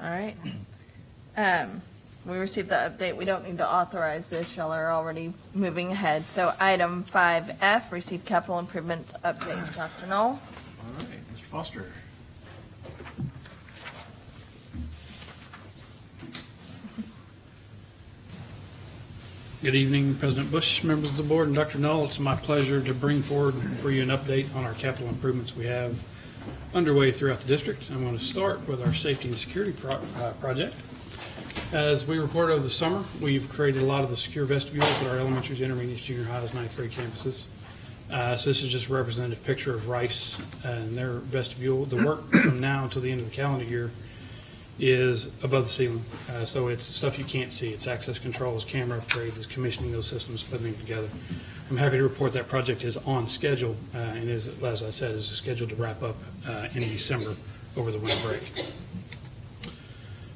All right. Um, we received the update. We don't need to authorize this. Y'all are already moving ahead. So item five F, receive capital improvements update. Dr. Null? All right, Mr. Foster. Good evening, President Bush, members of the board, and Dr. Null. It's my pleasure to bring forward for you an update on our capital improvements we have underway throughout the district. I'm going to start with our safety and security pro- uh, project. As we reported over the summer, we've created a lot of the secure vestibules at our elementaries, intermediate, junior highs, ninth grade campuses. Uh, So this is just a representative picture of Rice and their vestibule. The work from now until the end of the calendar year is above the ceiling. Uh, So it's stuff you can't see. It's access controls, camera upgrades, it's commissioning those systems, putting them together. I'm happy to report that project is on schedule uh, and is, as I said, is scheduled to wrap up uh, in December over the winter break.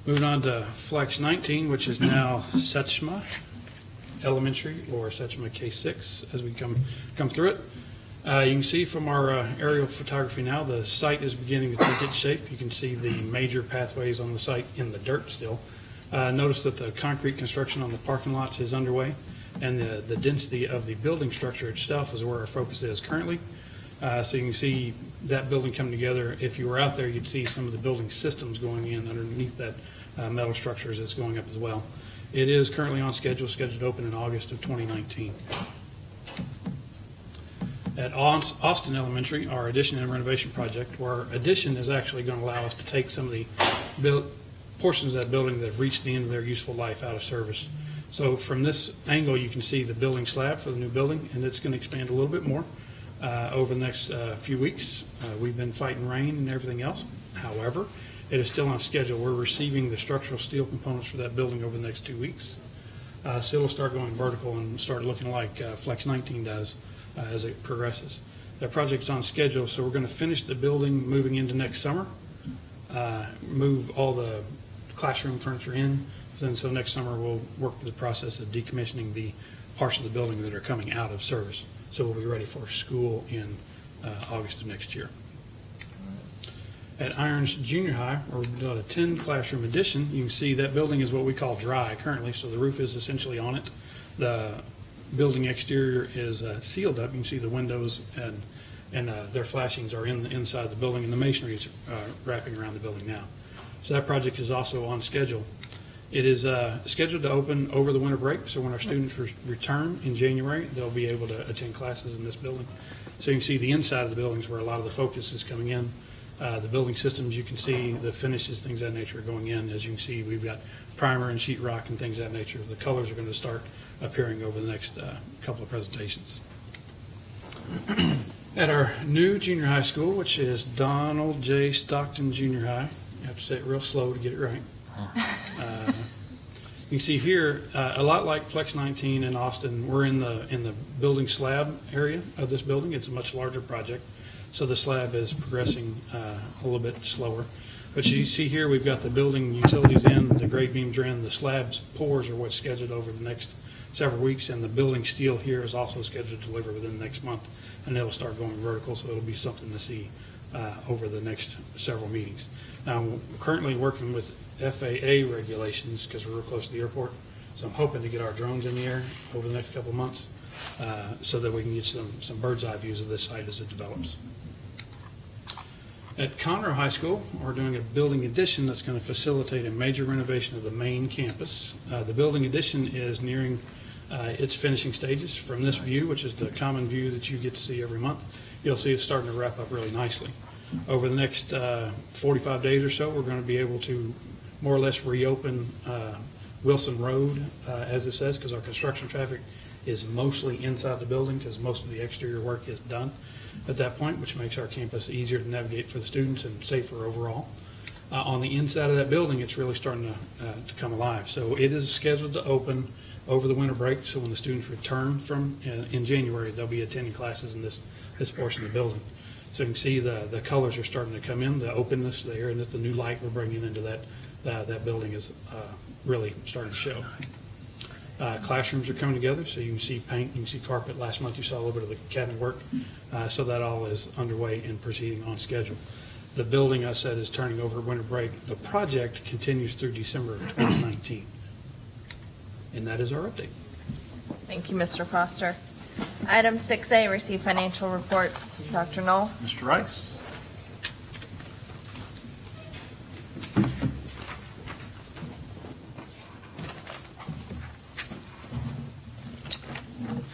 Moving on to Flex 19, which is now Suchma Elementary or Suchma K6 as we come, come through it. Uh, You can see from our uh, aerial photography now, the site is beginning to take its shape. You can see the major pathways on the site in the dirt still. Uh, Notice that the concrete construction on the parking lots is underway, and the, the density of the building structure itself is where our focus is currently. Uh, So you can see that building coming together. If you were out there, you'd see some of the building systems going in underneath that uh, metal structures that's going up as well. It is currently on schedule, scheduled to open in August of 2019. At Austin Elementary, our addition and renovation project, where addition is actually going to allow us to take some of the portions of that building that have reached the end of their useful life out of service. So from this angle, you can see the building slab for the new building, and it's going to expand a little bit more uh, over the next uh, few weeks. Uh, We've been fighting rain and everything else. However, it is still on schedule. We're receiving the structural steel components for that building over the next two weeks. Uh, So it'll start going vertical and start looking like uh, Flex 19 does uh, as it progresses. That project's on schedule, so we're going to finish the building moving into next summer, move all the classroom furniture in, then so next summer we'll work through the process of decommissioning the parts of the building that are coming out of service. So we'll be ready for school in uh, August of next year. At Irons Junior High, we've got a 10 classroom addition, you can see that building is what we call dry currently, so the roof is essentially on it. The building exterior is uh, sealed up. You can see the windows and, and uh, their flashings are in, inside the building, and the masonry is uh, wrapping around the building now. So that project is also on schedule. It is uh, scheduled to open over the winter break, so when our students re- return in January, they'll be able to attend classes in this building. So you can see the inside of the buildings where a lot of the focus is coming in. Uh, The building systems, you can see the finishes, things of that nature are going in. As you can see, we've got primer and sheetrock and things of that nature. The colors are going to start appearing over the next uh, couple of presentations. At our new junior high school, which is Donald J. Stockton Junior High, you have to say it real slow to get it right. Uh, You can see here, uh, a lot like Flex 19 in Austin, we're in the, in the building slab area of this building. It's a much larger project, so the slab is progressing uh, a little bit slower. But you see here, we've got the building utilities in, the grade beams are in, the slabs pours are what's scheduled over the next several weeks, and the building steel here is also scheduled to deliver within the next month, and it'll start going vertical, so it'll be something to see uh, over the next several meetings. Now, currently working with FAA regulations, because we're real close to the airport, so I'm hoping to get our drones in the air over the next couple of months, uh, so that we can get some, some bird's eye views of this site as it develops. At Conroe High School, we're doing a building addition that's going to facilitate a major renovation of the main campus. Uh, The building addition is nearing uh, its finishing stages. From this view, which is the common view that you get to see every month, you'll see it's starting to wrap up really nicely. Over the next uh, 45 days or so, we're going to be able to more or less reopen uh, Wilson Road, uh, as it says, because our construction traffic is mostly inside the building, because most of the exterior work is done at that point, which makes our campus easier to navigate for the students and safer overall. Uh, On the inside of that building, it's really starting to, uh, to come alive. So it is scheduled to open over the winter break, so when the students return from, uh, in January, they'll be attending classes in this, this portion of the building. So you can see the, the colors are starting to come in, the openness there, and that the new light we're bringing into that, uh, that building is uh, really starting to show. Uh, Classrooms are coming together, so you can see paint, you can see carpet. Last month, you saw a little bit of the cabinet work. Uh, So that all is underway and proceeding on schedule. The building, I said, is turning over winter break. The project continues through December of 2019. And that is our update. Thank you, Mr. Foster. Item 6A, receive financial reports. Dr. Null? Mr. Rice?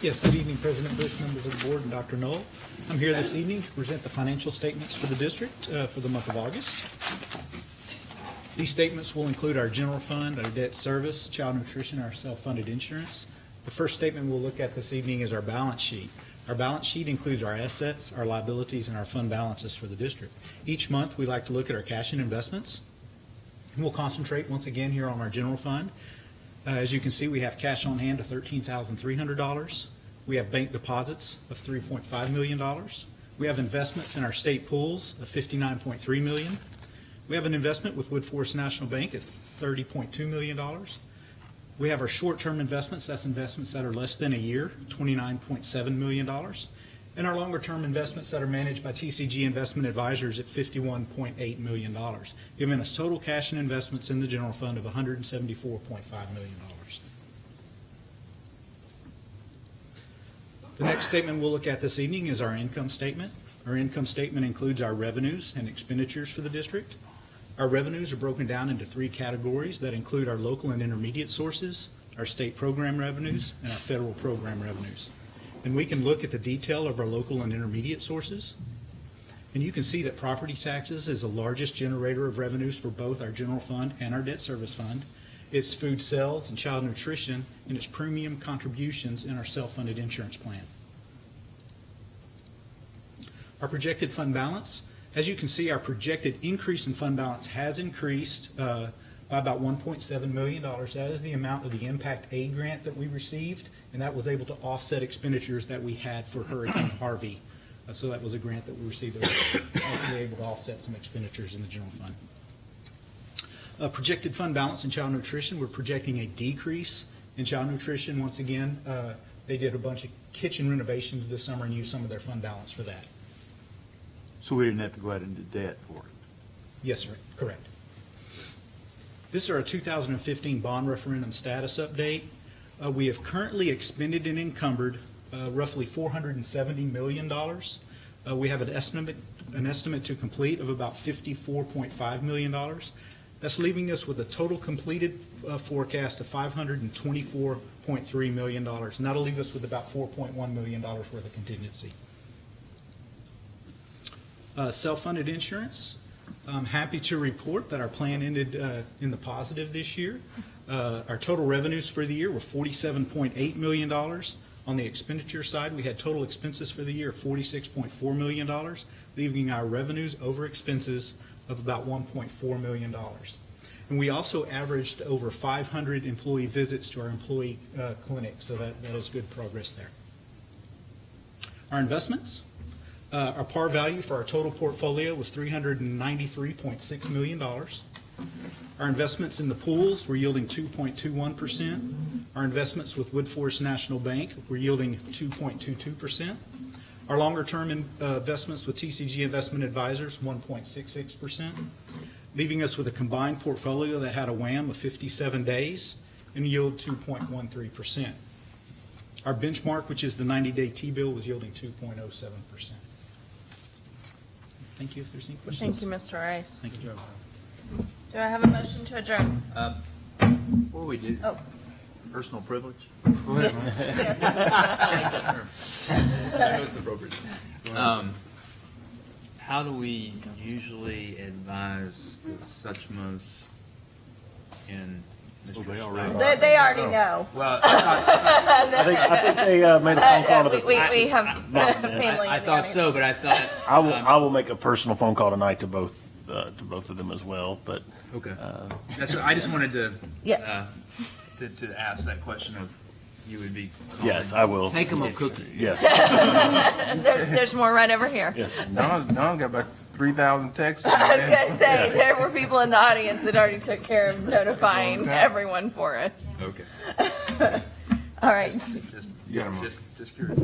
Yes, good evening, President Bush, members of the board, and Dr. Null. I'm here this evening to present the financial statements for the district uh, for the month of August. These statements will include our general fund, our debt service, child nutrition, our self-funded insurance. The first statement we'll look at this evening is our balance sheet. Our balance sheet includes our assets, our liabilities, and our fund balances for the district. Each month, we like to look at our cash and investments. And we'll concentrate once again here on our general fund. Uh, As you can see, we have cash on hand of $13,300. We have bank deposits of $3.5 million. We have investments in our state pools of 59.3 million. We have an investment with Woodforest National Bank of $30.2 million. We have our short-term investments, that's investments that are less than a year, $29.7 million. And our longer-term investments that are managed by TCG Investment Advisors at $51.8 million, giving us total cash and investments in the general fund of $174.5 million. The next statement we'll look at this evening is our income statement. Our income statement includes our revenues and expenditures for the district. Our revenues are broken down into three categories that include our local and intermediate sources, our state program revenues, and our federal program revenues. And we can look at the detail of our local and intermediate sources. And you can see that property taxes is the largest generator of revenues for both our general fund and our debt service fund. It's food sales and child nutrition, and it's premium contributions in our self-funded insurance plan. Our projected fund balance, as you can see, our projected increase in fund balance has increased uh, by about $1.7 million. That is the amount of the Impact Aid grant that we received, and that was able to offset expenditures that we had for Hurricane Harvey. Uh, So that was a grant that we received that was actually able to offset some expenditures in the general fund. Uh, Projected fund balance in child nutrition, we're projecting a decrease in child nutrition. Once again, uh, they did a bunch of kitchen renovations this summer and used some of their fund balance for that. So we didn't have to go out into debt for it. Yes, sir, correct. This is our 2015 bond referendum status update. Uh, We have currently expended and encumbered uh, roughly $470 million. Uh, We have an estimate, an estimate to complete of about $54.5 million. That's leaving us with a total completed uh, forecast of $524.3 million. And that'll leave us with about $4.1 million worth of contingency. Uh, Self-funded insurance, I'm happy to report that our plan ended uh, in the positive this year. Uh, Our total revenues for the year were $47.8 million. On the expenditure side, we had total expenses for the year $46.4 million, leaving our revenues over expenses of about $1.4 million. And we also averaged over 500 employee visits to our employee uh, clinic, so that that was good progress there. Our investments, uh, Our par value for our total portfolio was $393.6 million. Our investments in the pools were yielding 2.21%. Our investments with Woodforest National Bank were yielding 2.22%. Our longer-term in- uh, investments with TCG Investment Advisors, 1.66%, leaving us with a combined portfolio that had a WAM of 57 days and yield 2.13%. Our benchmark, which is the 90-day T-bill, was yielding 2.07%. Thank you. If there's any questions. Thank you, Mr. Rice. Thank you, Joe. Do I have a motion to adjourn? Before we do, Oh, Personal privilege? yes, yes. Most appropriate. Um, how do we usually advise the Suchmas in well, they already. They, they already know. Well, I think, I think they uh, made a phone call to the. We, we have family. I, I in thought so, but I thought. I will, um, I will make a personal phone call tonight to both, uh, to both of them as well, but. Okay. Uh, That's, I just wanted to. Yeah. Uh, to, to ask that question of, you would be. Calling. Yes, I will. Make them a cookie. Yes. there's more right over here. Yes. Don, Don got back 3,000 texts. I was going to say, yeah. there were people in the audience that already took care of notifying everyone for us. Okay. All right. Just, just, you got a just, just curious.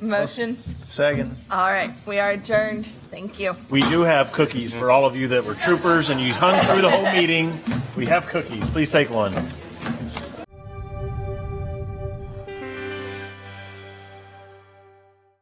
Motion. Second. All right, we are adjourned. Thank you. We do have cookies for all of you that were troopers and you hung through the whole meeting. We have cookies. Please take one.